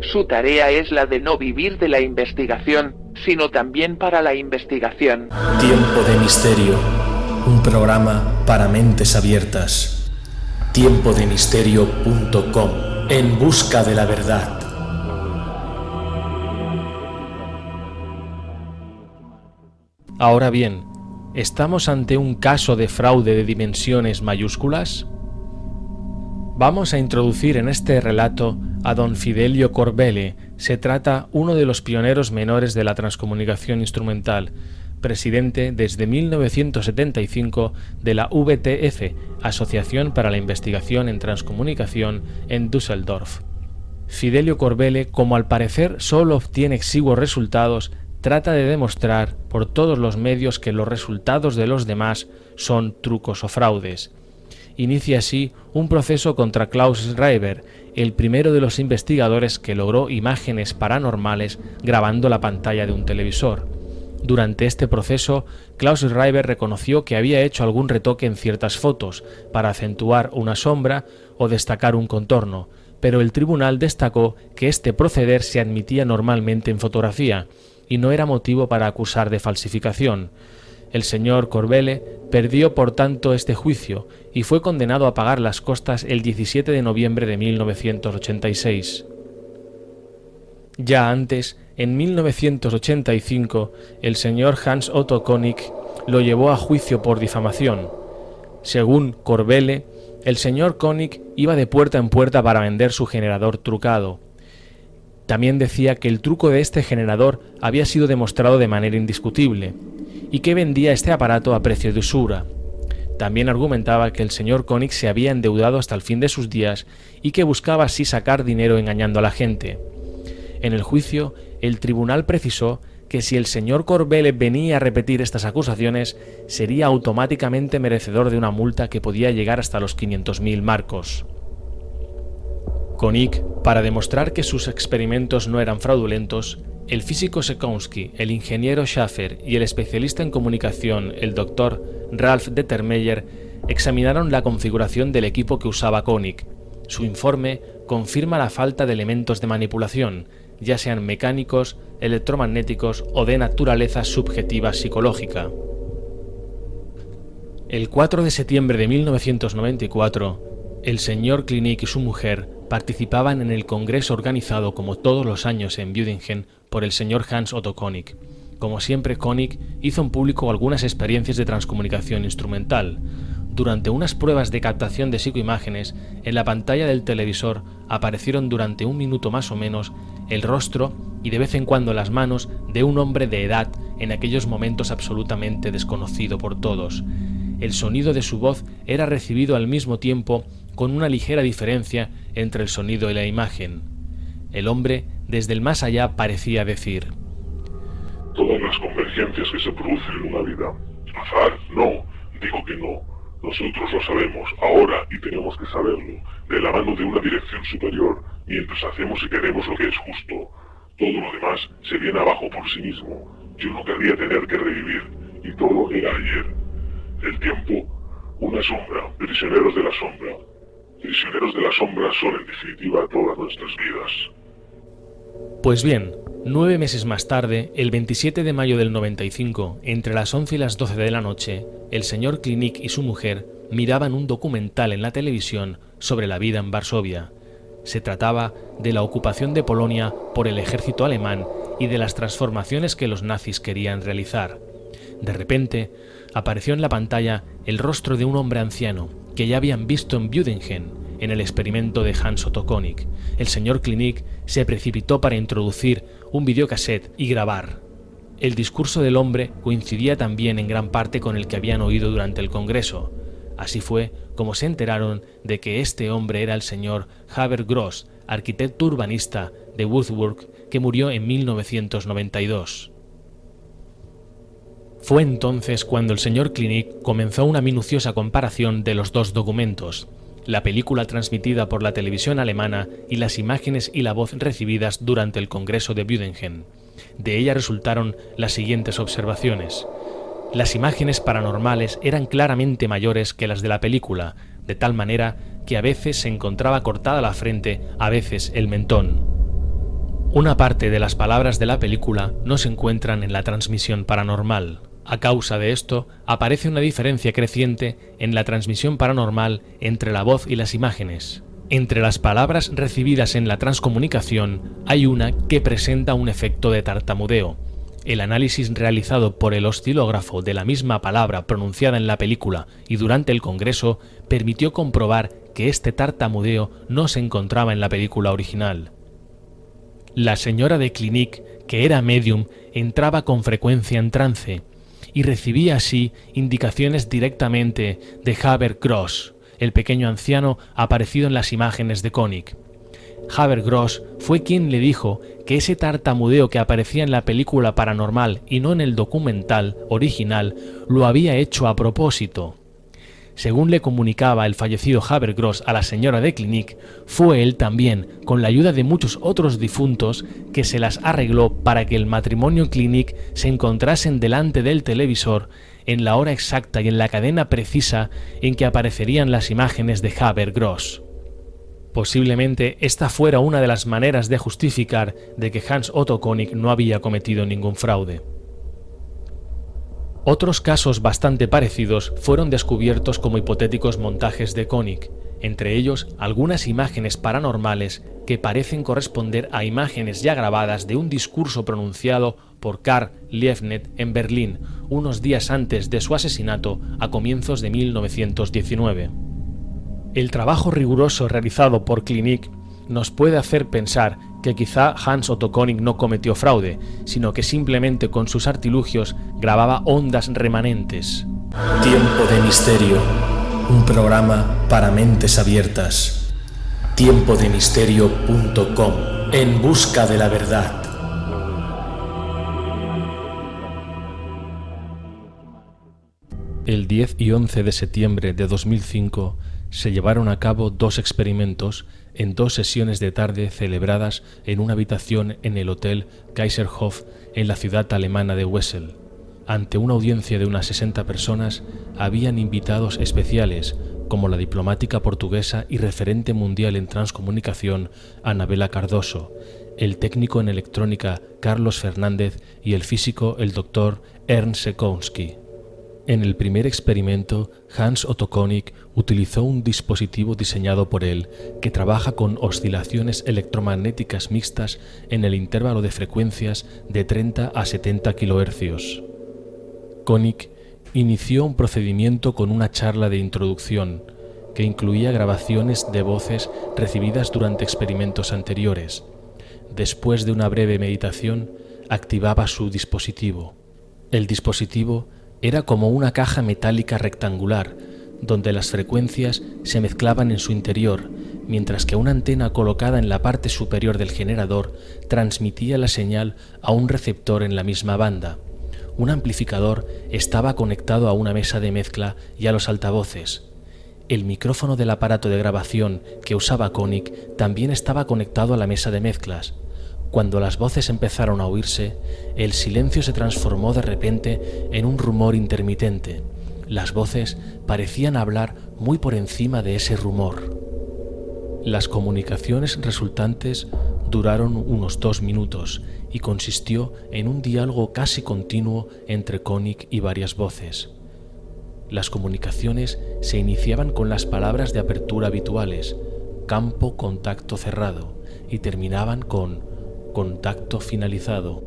Su tarea es la de no vivir de la investigación, sino también para la investigación. Tiempo de misterio un programa para mentes abiertas. Tiempodemisterio.com En busca de la verdad. Ahora bien, ¿estamos ante un caso de fraude de dimensiones mayúsculas? Vamos a introducir en este relato a don Fidelio Corbele. Se trata uno de los pioneros menores de la transcomunicación instrumental presidente desde 1975 de la VTF, Asociación para la Investigación en Transcomunicación en Düsseldorf. Fidelio Corbele, como al parecer solo obtiene exiguos resultados, trata de demostrar por todos los medios que los resultados de los demás son trucos o fraudes. Inicia así un proceso contra Klaus Schreiber, el primero de los investigadores que logró imágenes paranormales grabando la pantalla de un televisor. Durante este proceso, Klaus Schreiber reconoció que había hecho algún retoque en ciertas fotos para acentuar una sombra o destacar un contorno, pero el tribunal destacó que este proceder se admitía normalmente en fotografía y no era motivo para acusar de falsificación. El señor Corbele perdió por tanto este juicio y fue condenado a pagar las costas el 17 de noviembre de 1986. Ya antes, en 1985, el señor Hans Otto Konig lo llevó a juicio por difamación. Según Corbele, el señor Konig iba de puerta en puerta para vender su generador trucado. También decía que el truco de este generador había sido demostrado de manera indiscutible y que vendía este aparato a precio de usura. También argumentaba que el señor Konig se había endeudado hasta el fin de sus días y que buscaba así sacar dinero engañando a la gente. En el juicio, el tribunal precisó que si el señor Corbele venía a repetir estas acusaciones, sería automáticamente merecedor de una multa que podía llegar hasta los 500.000 marcos. Konik, para demostrar que sus experimentos no eran fraudulentos, el físico Sekonsky, el ingeniero Schaffer y el especialista en comunicación, el doctor Ralph Dettermeyer, examinaron la configuración del equipo que usaba Konik. Su informe confirma la falta de elementos de manipulación, ya sean mecánicos, electromagnéticos o de naturaleza subjetiva psicológica. El 4 de septiembre de 1994, el señor Klinik y su mujer participaban en el congreso organizado como todos los años en Büdingen por el señor Hans Otto Konig. Como siempre, Konig hizo en público algunas experiencias de transcomunicación instrumental, durante unas pruebas de captación de psicoimágenes, en la pantalla del televisor aparecieron durante un minuto más o menos el rostro y de vez en cuando las manos de un hombre de edad en aquellos momentos absolutamente desconocido por todos. El sonido de su voz era recibido al mismo tiempo con una ligera diferencia entre el sonido y la imagen. El hombre, desde el más allá, parecía decir Todas las convergencias que se producen en una vida. Azar, no, digo que no nosotros lo sabemos ahora y tenemos que saberlo, de la mano de una dirección superior, mientras hacemos y queremos lo que es justo. Todo lo demás se viene abajo por sí mismo. Yo no querría tener que revivir, y todo era ayer. El tiempo, una sombra, prisioneros de la sombra. Prisioneros de la sombra son en definitiva todas nuestras vidas. Pues bien, nueve meses más tarde, el 27 de mayo del 95, entre las 11 y las 12 de la noche, el señor Klinik y su mujer miraban un documental en la televisión sobre la vida en Varsovia. Se trataba de la ocupación de Polonia por el ejército alemán y de las transformaciones que los nazis querían realizar. De repente, apareció en la pantalla el rostro de un hombre anciano que ya habían visto en Büdingen, en el experimento de Hans Otto Konig. El señor Klinik se precipitó para introducir un videocassette y grabar. El discurso del hombre coincidía también en gran parte con el que habían oído durante el Congreso. Así fue como se enteraron de que este hombre era el señor Haber Gross, arquitecto urbanista de Würzburg, que murió en 1992. Fue entonces cuando el señor Klinik comenzó una minuciosa comparación de los dos documentos, la película transmitida por la televisión alemana y las imágenes y la voz recibidas durante el Congreso de Büdingen. De ella resultaron las siguientes observaciones. Las imágenes paranormales eran claramente mayores que las de la película, de tal manera que a veces se encontraba cortada la frente, a veces el mentón. Una parte de las palabras de la película no se encuentran en la transmisión paranormal. A causa de esto, aparece una diferencia creciente en la transmisión paranormal entre la voz y las imágenes. Entre las palabras recibidas en la transcomunicación hay una que presenta un efecto de tartamudeo. El análisis realizado por el oscilógrafo de la misma palabra pronunciada en la película y durante el Congreso permitió comprobar que este tartamudeo no se encontraba en la película original. La señora de Clinique, que era medium, entraba con frecuencia en trance, y recibía así indicaciones directamente de Haber Gross, el pequeño anciano aparecido en las imágenes de Koenig. Haber Gross fue quien le dijo que ese tartamudeo que aparecía en la película paranormal y no en el documental original lo había hecho a propósito. Según le comunicaba el fallecido Habergross a la señora de Clinic, fue él también, con la ayuda de muchos otros difuntos, que se las arregló para que el matrimonio Clinic se encontrasen delante del televisor en la hora exacta y en la cadena precisa en que aparecerían las imágenes de Habergross. Posiblemente esta fuera una de las maneras de justificar de que Hans Otto Koenig no había cometido ningún fraude. Otros casos bastante parecidos fueron descubiertos como hipotéticos montajes de Koenig, entre ellos algunas imágenes paranormales que parecen corresponder a imágenes ya grabadas de un discurso pronunciado por Karl Liebknecht en Berlín unos días antes de su asesinato a comienzos de 1919. El trabajo riguroso realizado por Klinik nos puede hacer pensar que quizá Hans Otto Koenig no cometió fraude, sino que simplemente con sus artilugios grababa ondas remanentes. Tiempo de misterio, un programa para mentes abiertas. Tiempodemisterio.com, en busca de la verdad. El 10 y 11 de septiembre de 2005 se llevaron a cabo dos experimentos en dos sesiones de tarde celebradas en una habitación en el Hotel Kaiserhof en la ciudad alemana de Wessel. Ante una audiencia de unas 60 personas habían invitados especiales como la diplomática portuguesa y referente mundial en transcomunicación Anabela Cardoso, el técnico en electrónica Carlos Fernández y el físico el doctor Ernst Sekowski. En el primer experimento, Hans Otto Koenig utilizó un dispositivo diseñado por él que trabaja con oscilaciones electromagnéticas mixtas en el intervalo de frecuencias de 30 a 70 kHz. Koenig inició un procedimiento con una charla de introducción que incluía grabaciones de voces recibidas durante experimentos anteriores. Después de una breve meditación, activaba su dispositivo. El dispositivo era como una caja metálica rectangular, donde las frecuencias se mezclaban en su interior, mientras que una antena colocada en la parte superior del generador transmitía la señal a un receptor en la misma banda. Un amplificador estaba conectado a una mesa de mezcla y a los altavoces. El micrófono del aparato de grabación que usaba Koenig también estaba conectado a la mesa de mezclas. Cuando las voces empezaron a oírse, el silencio se transformó de repente en un rumor intermitente. Las voces parecían hablar muy por encima de ese rumor. Las comunicaciones resultantes duraron unos dos minutos y consistió en un diálogo casi continuo entre Koenig y varias voces. Las comunicaciones se iniciaban con las palabras de apertura habituales, campo contacto cerrado, y terminaban con contacto finalizado.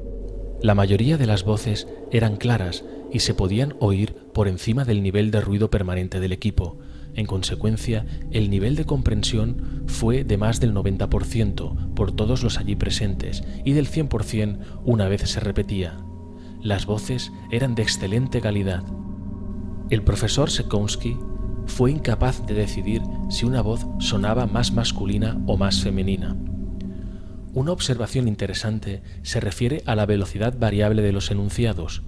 La mayoría de las voces eran claras y se podían oír por encima del nivel de ruido permanente del equipo. En consecuencia, el nivel de comprensión fue de más del 90% por todos los allí presentes y del 100% una vez se repetía. Las voces eran de excelente calidad. El profesor Sekonsky fue incapaz de decidir si una voz sonaba más masculina o más femenina. Una observación interesante se refiere a la velocidad variable de los enunciados.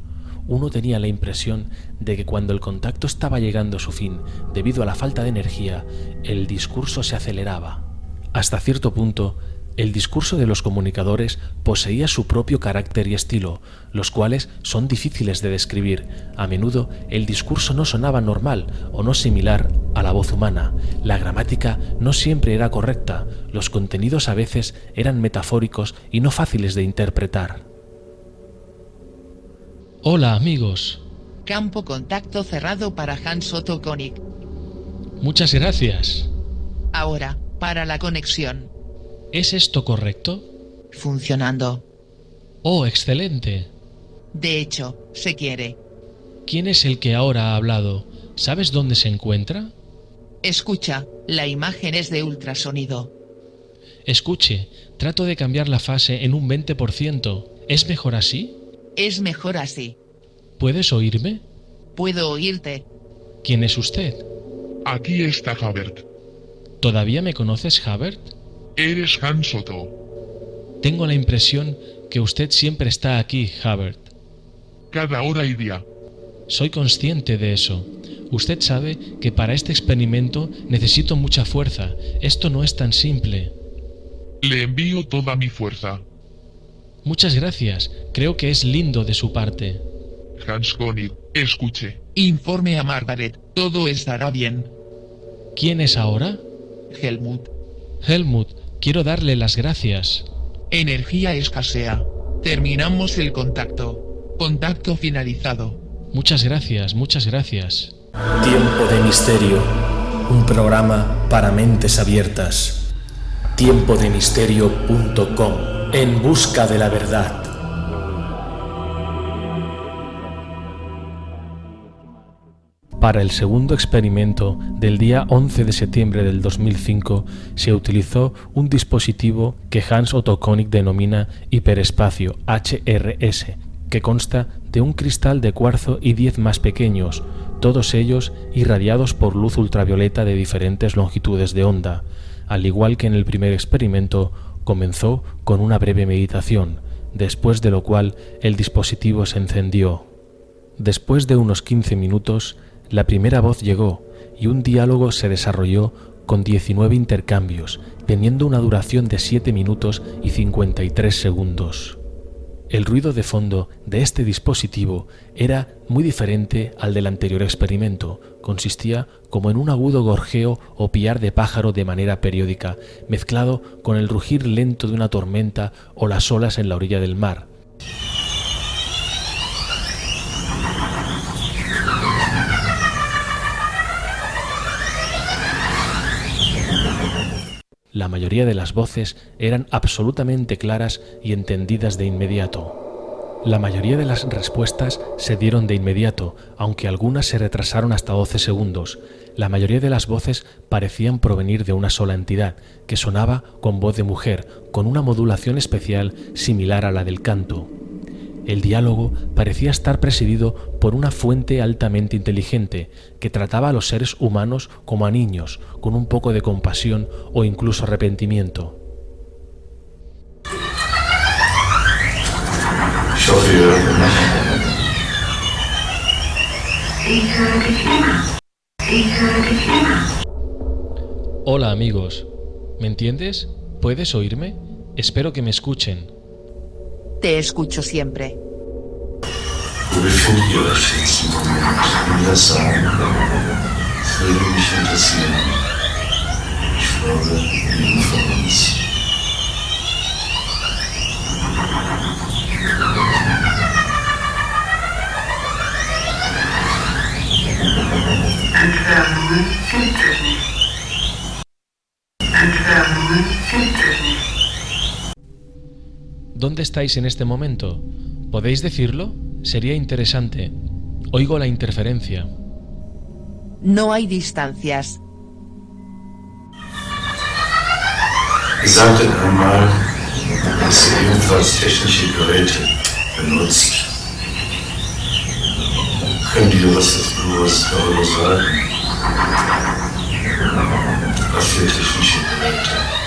Uno tenía la impresión de que cuando el contacto estaba llegando a su fin, debido a la falta de energía, el discurso se aceleraba. Hasta cierto punto, el discurso de los comunicadores poseía su propio carácter y estilo, los cuales son difíciles de describir. A menudo el discurso no sonaba normal o no similar a la voz humana. La gramática no siempre era correcta, los contenidos a veces eran metafóricos y no fáciles de interpretar. Hola amigos. Campo contacto cerrado para Hans Otto Koenig. Muchas gracias. Ahora, para la conexión. ¿Es esto correcto? Funcionando. Oh, excelente. De hecho, se quiere. ¿Quién es el que ahora ha hablado? ¿Sabes dónde se encuentra? Escucha, la imagen es de ultrasonido. Escuche, trato de cambiar la fase en un 20%. ¿Es mejor así? Es mejor así. ¿Puedes oírme? Puedo oírte. ¿Quién es usted? Aquí está Habert. ¿Todavía me conoces, Habert? Eres Han Soto. Tengo la impresión que usted siempre está aquí, Habert. Cada hora y día. Soy consciente de eso. Usted sabe que para este experimento necesito mucha fuerza. Esto no es tan simple. Le envío toda mi fuerza. Muchas gracias. Creo que es lindo de su parte. Hans Koenig, escuche. Informe a Margaret. Todo estará bien. ¿Quién es ahora? Helmut. Helmut, quiero darle las gracias. Energía escasea. Terminamos el contacto. Contacto finalizado. Muchas gracias, muchas gracias. Tiempo de Misterio, un programa para mentes abiertas. Tiempodemisterio.com, en busca de la verdad. Para el segundo experimento del día 11 de septiembre del 2005 se utilizó un dispositivo que Hans Otto Koenig denomina hiperespacio HRS, que consta de un cristal de cuarzo y 10 más pequeños, todos ellos irradiados por luz ultravioleta de diferentes longitudes de onda. Al igual que en el primer experimento, comenzó con una breve meditación, después de lo cual el dispositivo se encendió. Después de unos 15 minutos, la primera voz llegó y un diálogo se desarrolló con 19 intercambios, teniendo una duración de 7 minutos y 53 segundos. El ruido de fondo de este dispositivo era muy diferente al del anterior experimento. Consistía como en un agudo gorjeo o piar de pájaro de manera periódica, mezclado con el rugir lento de una tormenta o las olas en la orilla del mar. La mayoría de las voces eran absolutamente claras y entendidas de inmediato. La mayoría de las respuestas se dieron de inmediato, aunque algunas se retrasaron hasta 12 segundos. La mayoría de las voces parecían provenir de una sola entidad, que sonaba con voz de mujer, con una modulación especial similar a la del canto. El diálogo parecía estar presidido por una fuente altamente inteligente que trataba a los seres humanos como a niños, con un poco de compasión o incluso arrepentimiento. Hola amigos, ¿me entiendes? ¿Puedes oírme? Espero que me escuchen. Te escucho siempre. Entfernungen. Entfernungen. ¿Dónde estáis en este momento? ¿Podéis decirlo? Sería interesante. Oigo la interferencia. No hay distancias. Sagt einmal, dass ihr ebenfalls technische Geräte benutzt. Könnt ihr was was darüber sagen? Was für technische Geräte?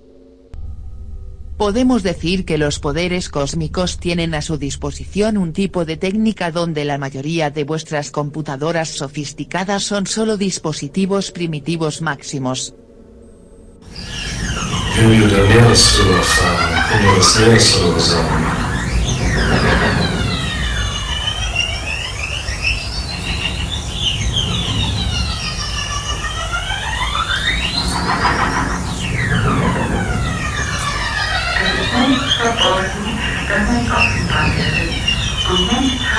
Podemos decir que los poderes cósmicos tienen a su disposición un tipo de técnica donde la mayoría de vuestras computadoras sofisticadas son solo dispositivos primitivos máximos. Wenn wir der Meeresführer fahren, können wir das Meeresführer sagen. Es ist nichts verborgen, das nicht offenbar werde, und nichts heimlich, das man nicht sehen werde.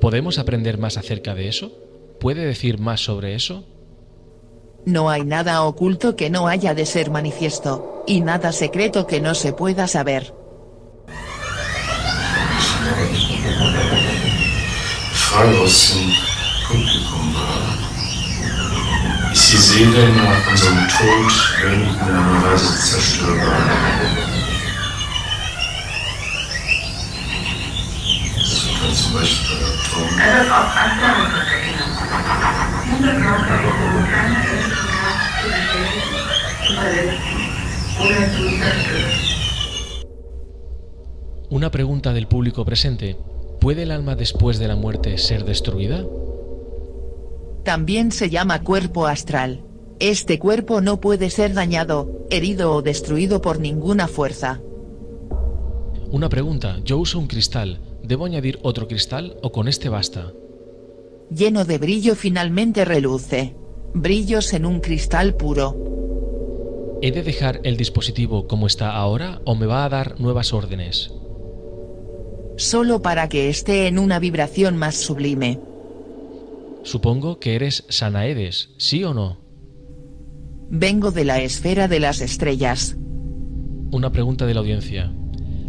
¿Podemos aprender más acerca de eso? ¿Puede decir más sobre eso? No hay nada oculto que no haya de ser manifiesto, y nada secreto que no se pueda saber. Ist die Seele nach unserem Tod in irgendeiner Weise zerstörbar? Una pregunta del público presente. ¿Puede el alma después de la muerte ser destruida? También se llama cuerpo astral. Este cuerpo no puede ser dañado, herido o destruido por ninguna fuerza. Una pregunta. Yo uso un cristal. ¿Debo añadir otro cristal o con este basta? Lleno de brillo finalmente reluce. Brillos en un cristal puro. ¿He de dejar el dispositivo como está ahora o me va a dar nuevas órdenes? Solo para que esté en una vibración más sublime. Supongo que eres Sanaedes, ¿sí o no? Vengo de la esfera de las estrellas. Una pregunta de la audiencia.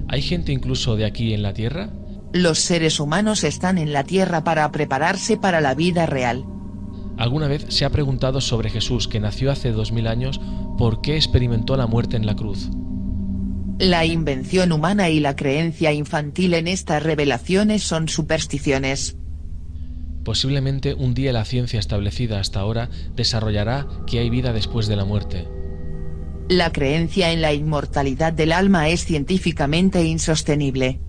¿Hay gente incluso de aquí en la Tierra? Los seres humanos están en la Tierra para prepararse para la vida real. ¿Alguna vez se ha preguntado sobre Jesús que nació hace dos mil años por qué experimentó la muerte en la cruz? La invención humana y la creencia infantil en estas revelaciones son supersticiones. Posiblemente un día la ciencia establecida hasta ahora desarrollará que hay vida después de la muerte. La creencia en la inmortalidad del alma es científicamente insostenible.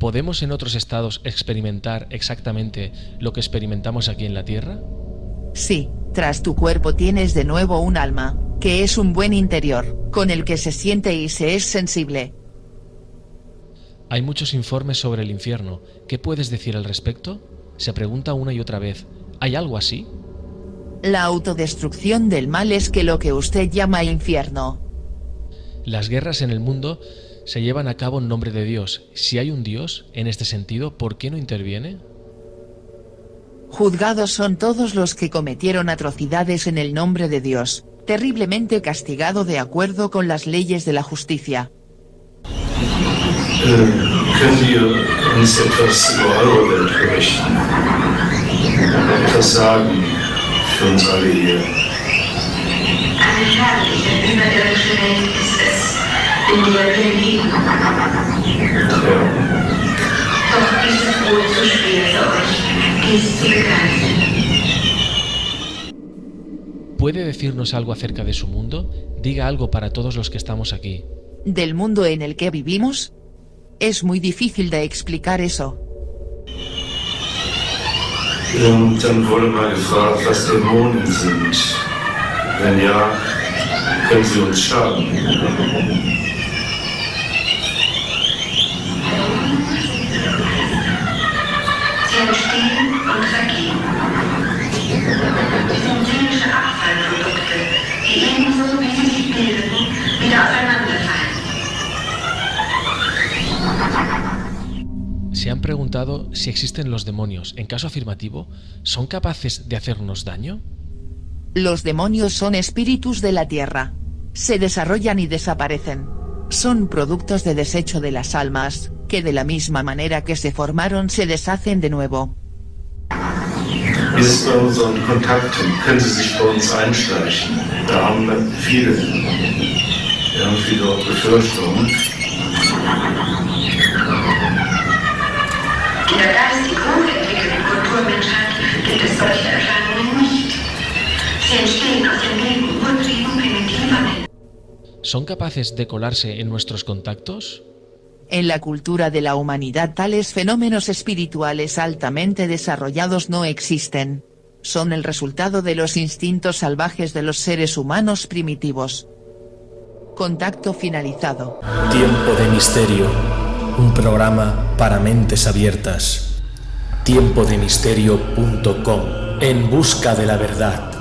¿Podemos en otros estados experimentar exactamente lo que experimentamos aquí en la Tierra? Sí, tras tu cuerpo tienes de nuevo un alma, que es un buen interior, con el que se siente y se es sensible. Hay muchos informes sobre el infierno. ¿Qué puedes decir al respecto? Se pregunta una y otra vez. ¿Hay algo así? La autodestrucción del mal es que lo que usted llama infierno. Las guerras en el mundo se llevan a cabo en nombre de Dios. Si hay un Dios, en este sentido, ¿por qué no interviene? Juzgados son todos los que cometieron atrocidades en el nombre de Dios, terriblemente castigado de acuerdo con las leyes de la justicia. Doch zu schwer für euch. ¿Puede decirnos algo acerca de su mundo? Diga algo para todos los que estamos aquí. ¿Del mundo en el que vivimos? Es muy difícil de explicar eso. Und dann wurde mal gefragt, was Dämonen sind. Wenn ja, können sie uns schaden. Se han preguntado si existen los demonios. En caso afirmativo, ¿son capaces de hacernos daño? Los demonios son espíritus de la tierra. Se desarrollan y desaparecen. Son productos de desecho de las almas, que de la misma manera que se formaron se deshacen de nuevo. Wie ist es bei unseren Kontakten? Können sie sich bei uns einschleichen? Da haben wir viele, wir haben viele Befürchtungen. ¿Son capaces de colarse en nuestros contactos? En la cultura de la humanidad tales fenómenos espirituales altamente desarrollados no existen. Son el resultado de los instintos salvajes de los seres humanos primitivos. Contacto finalizado. Tiempo de misterio. Un programa para mentes abiertas. Tiempodemisterio.com. En busca de la verdad.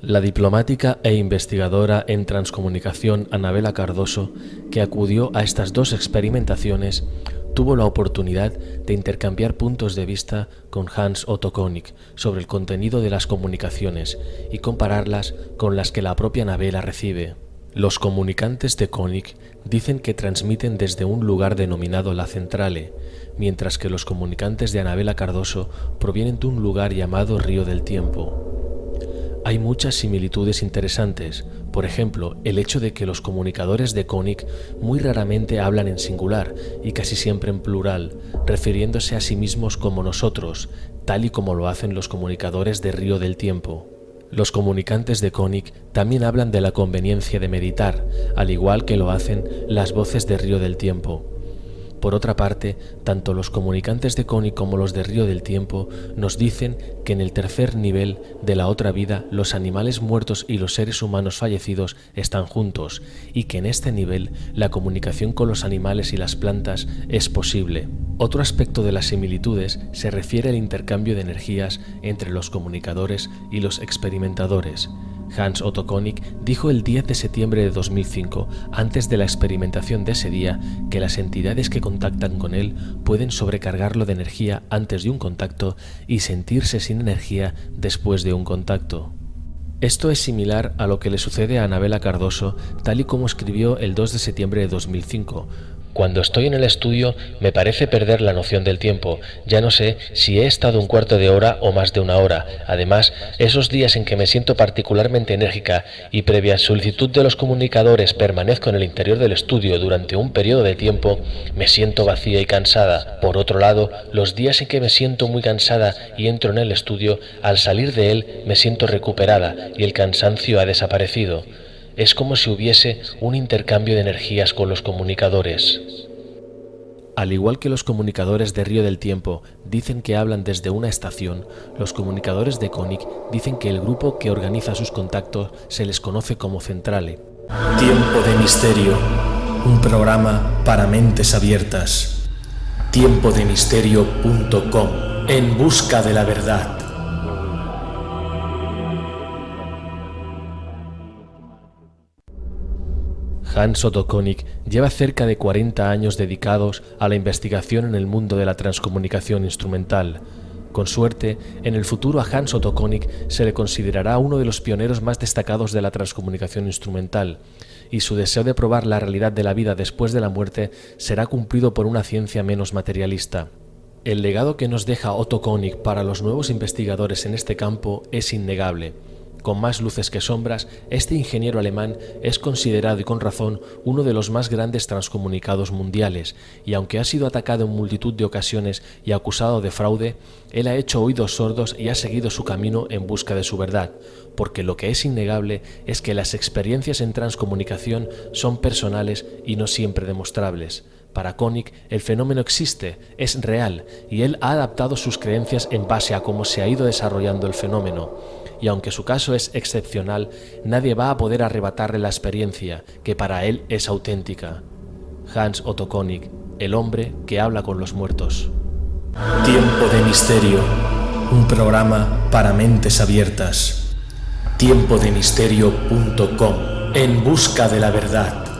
La diplomática e investigadora en transcomunicación Anabela Cardoso, que acudió a estas dos experimentaciones, tuvo la oportunidad de intercambiar puntos de vista con Hans Otto Konig sobre el contenido de las comunicaciones y compararlas con las que la propia Anabela recibe. Los comunicantes de Konig dicen que transmiten desde un lugar denominado la centrale, mientras que los comunicantes de Anabela Cardoso provienen de un lugar llamado Río del Tiempo. Hay muchas similitudes interesantes, por ejemplo, el hecho de que los comunicadores de Koenig muy raramente hablan en singular y casi siempre en plural, refiriéndose a sí mismos como nosotros, tal y como lo hacen los comunicadores de Río del Tiempo. Los comunicantes de Koenig también hablan de la conveniencia de meditar, al igual que lo hacen las voces de Río del Tiempo. Por otra parte, tanto los comunicantes de Coni como los de Río del Tiempo nos dicen que en el tercer nivel de la otra vida los animales muertos y los seres humanos fallecidos están juntos y que en este nivel la comunicación con los animales y las plantas es posible. Otro aspecto de las similitudes se refiere al intercambio de energías entre los comunicadores y los experimentadores. Hans Otto Konig dijo el 10 de septiembre de 2005, antes de la experimentación de ese día, que las entidades que contactan con él pueden sobrecargarlo de energía antes de un contacto y sentirse sin energía después de un contacto. Esto es similar a lo que le sucede a Anabela Cardoso, tal y como escribió el 2 de septiembre de 2005, cuando estoy en el estudio me parece perder la noción del tiempo. Ya no sé si he estado un cuarto de hora o más de una hora. Además, esos días en que me siento particularmente enérgica y previa solicitud de los comunicadores permanezco en el interior del estudio durante un periodo de tiempo, me siento vacía y cansada. Por otro lado, los días en que me siento muy cansada y entro en el estudio, al salir de él me siento recuperada y el cansancio ha desaparecido es como si hubiese un intercambio de energías con los comunicadores. Al igual que los comunicadores de Río del Tiempo dicen que hablan desde una estación, los comunicadores de Koenig dicen que el grupo que organiza sus contactos se les conoce como centrale. Tiempo de misterio, un programa para mentes abiertas. Tiempodemisterio.com, en busca de la verdad. Hans Otto Koenig lleva cerca de 40 años dedicados a la investigación en el mundo de la transcomunicación instrumental. Con suerte, en el futuro a Hans Otto Koenig se le considerará uno de los pioneros más destacados de la transcomunicación instrumental, y su deseo de probar la realidad de la vida después de la muerte será cumplido por una ciencia menos materialista. El legado que nos deja Otto Koenig para los nuevos investigadores en este campo es innegable Con más luces que sombras, este ingeniero alemán es considerado y con razón uno de los más grandes transcomunicados mundiales, y aunque ha sido atacado en multitud de ocasiones y acusado de fraude, él ha hecho oídos sordos y ha seguido su camino en busca de su verdad, porque lo que es innegable es que las experiencias en transcomunicación son personales y no siempre demostrables. Para Koenig el fenómeno existe, es real, y él ha adaptado sus creencias en base a cómo se ha ido desarrollando el fenómeno y aunque su caso es excepcional, nadie va a poder arrebatarle la experiencia, que para él es auténtica. Hans Otto Koenig, el hombre que habla con los muertos. Tiempo de Misterio, un programa para mentes abiertas. Tiempodemisterio.com, en busca de la verdad.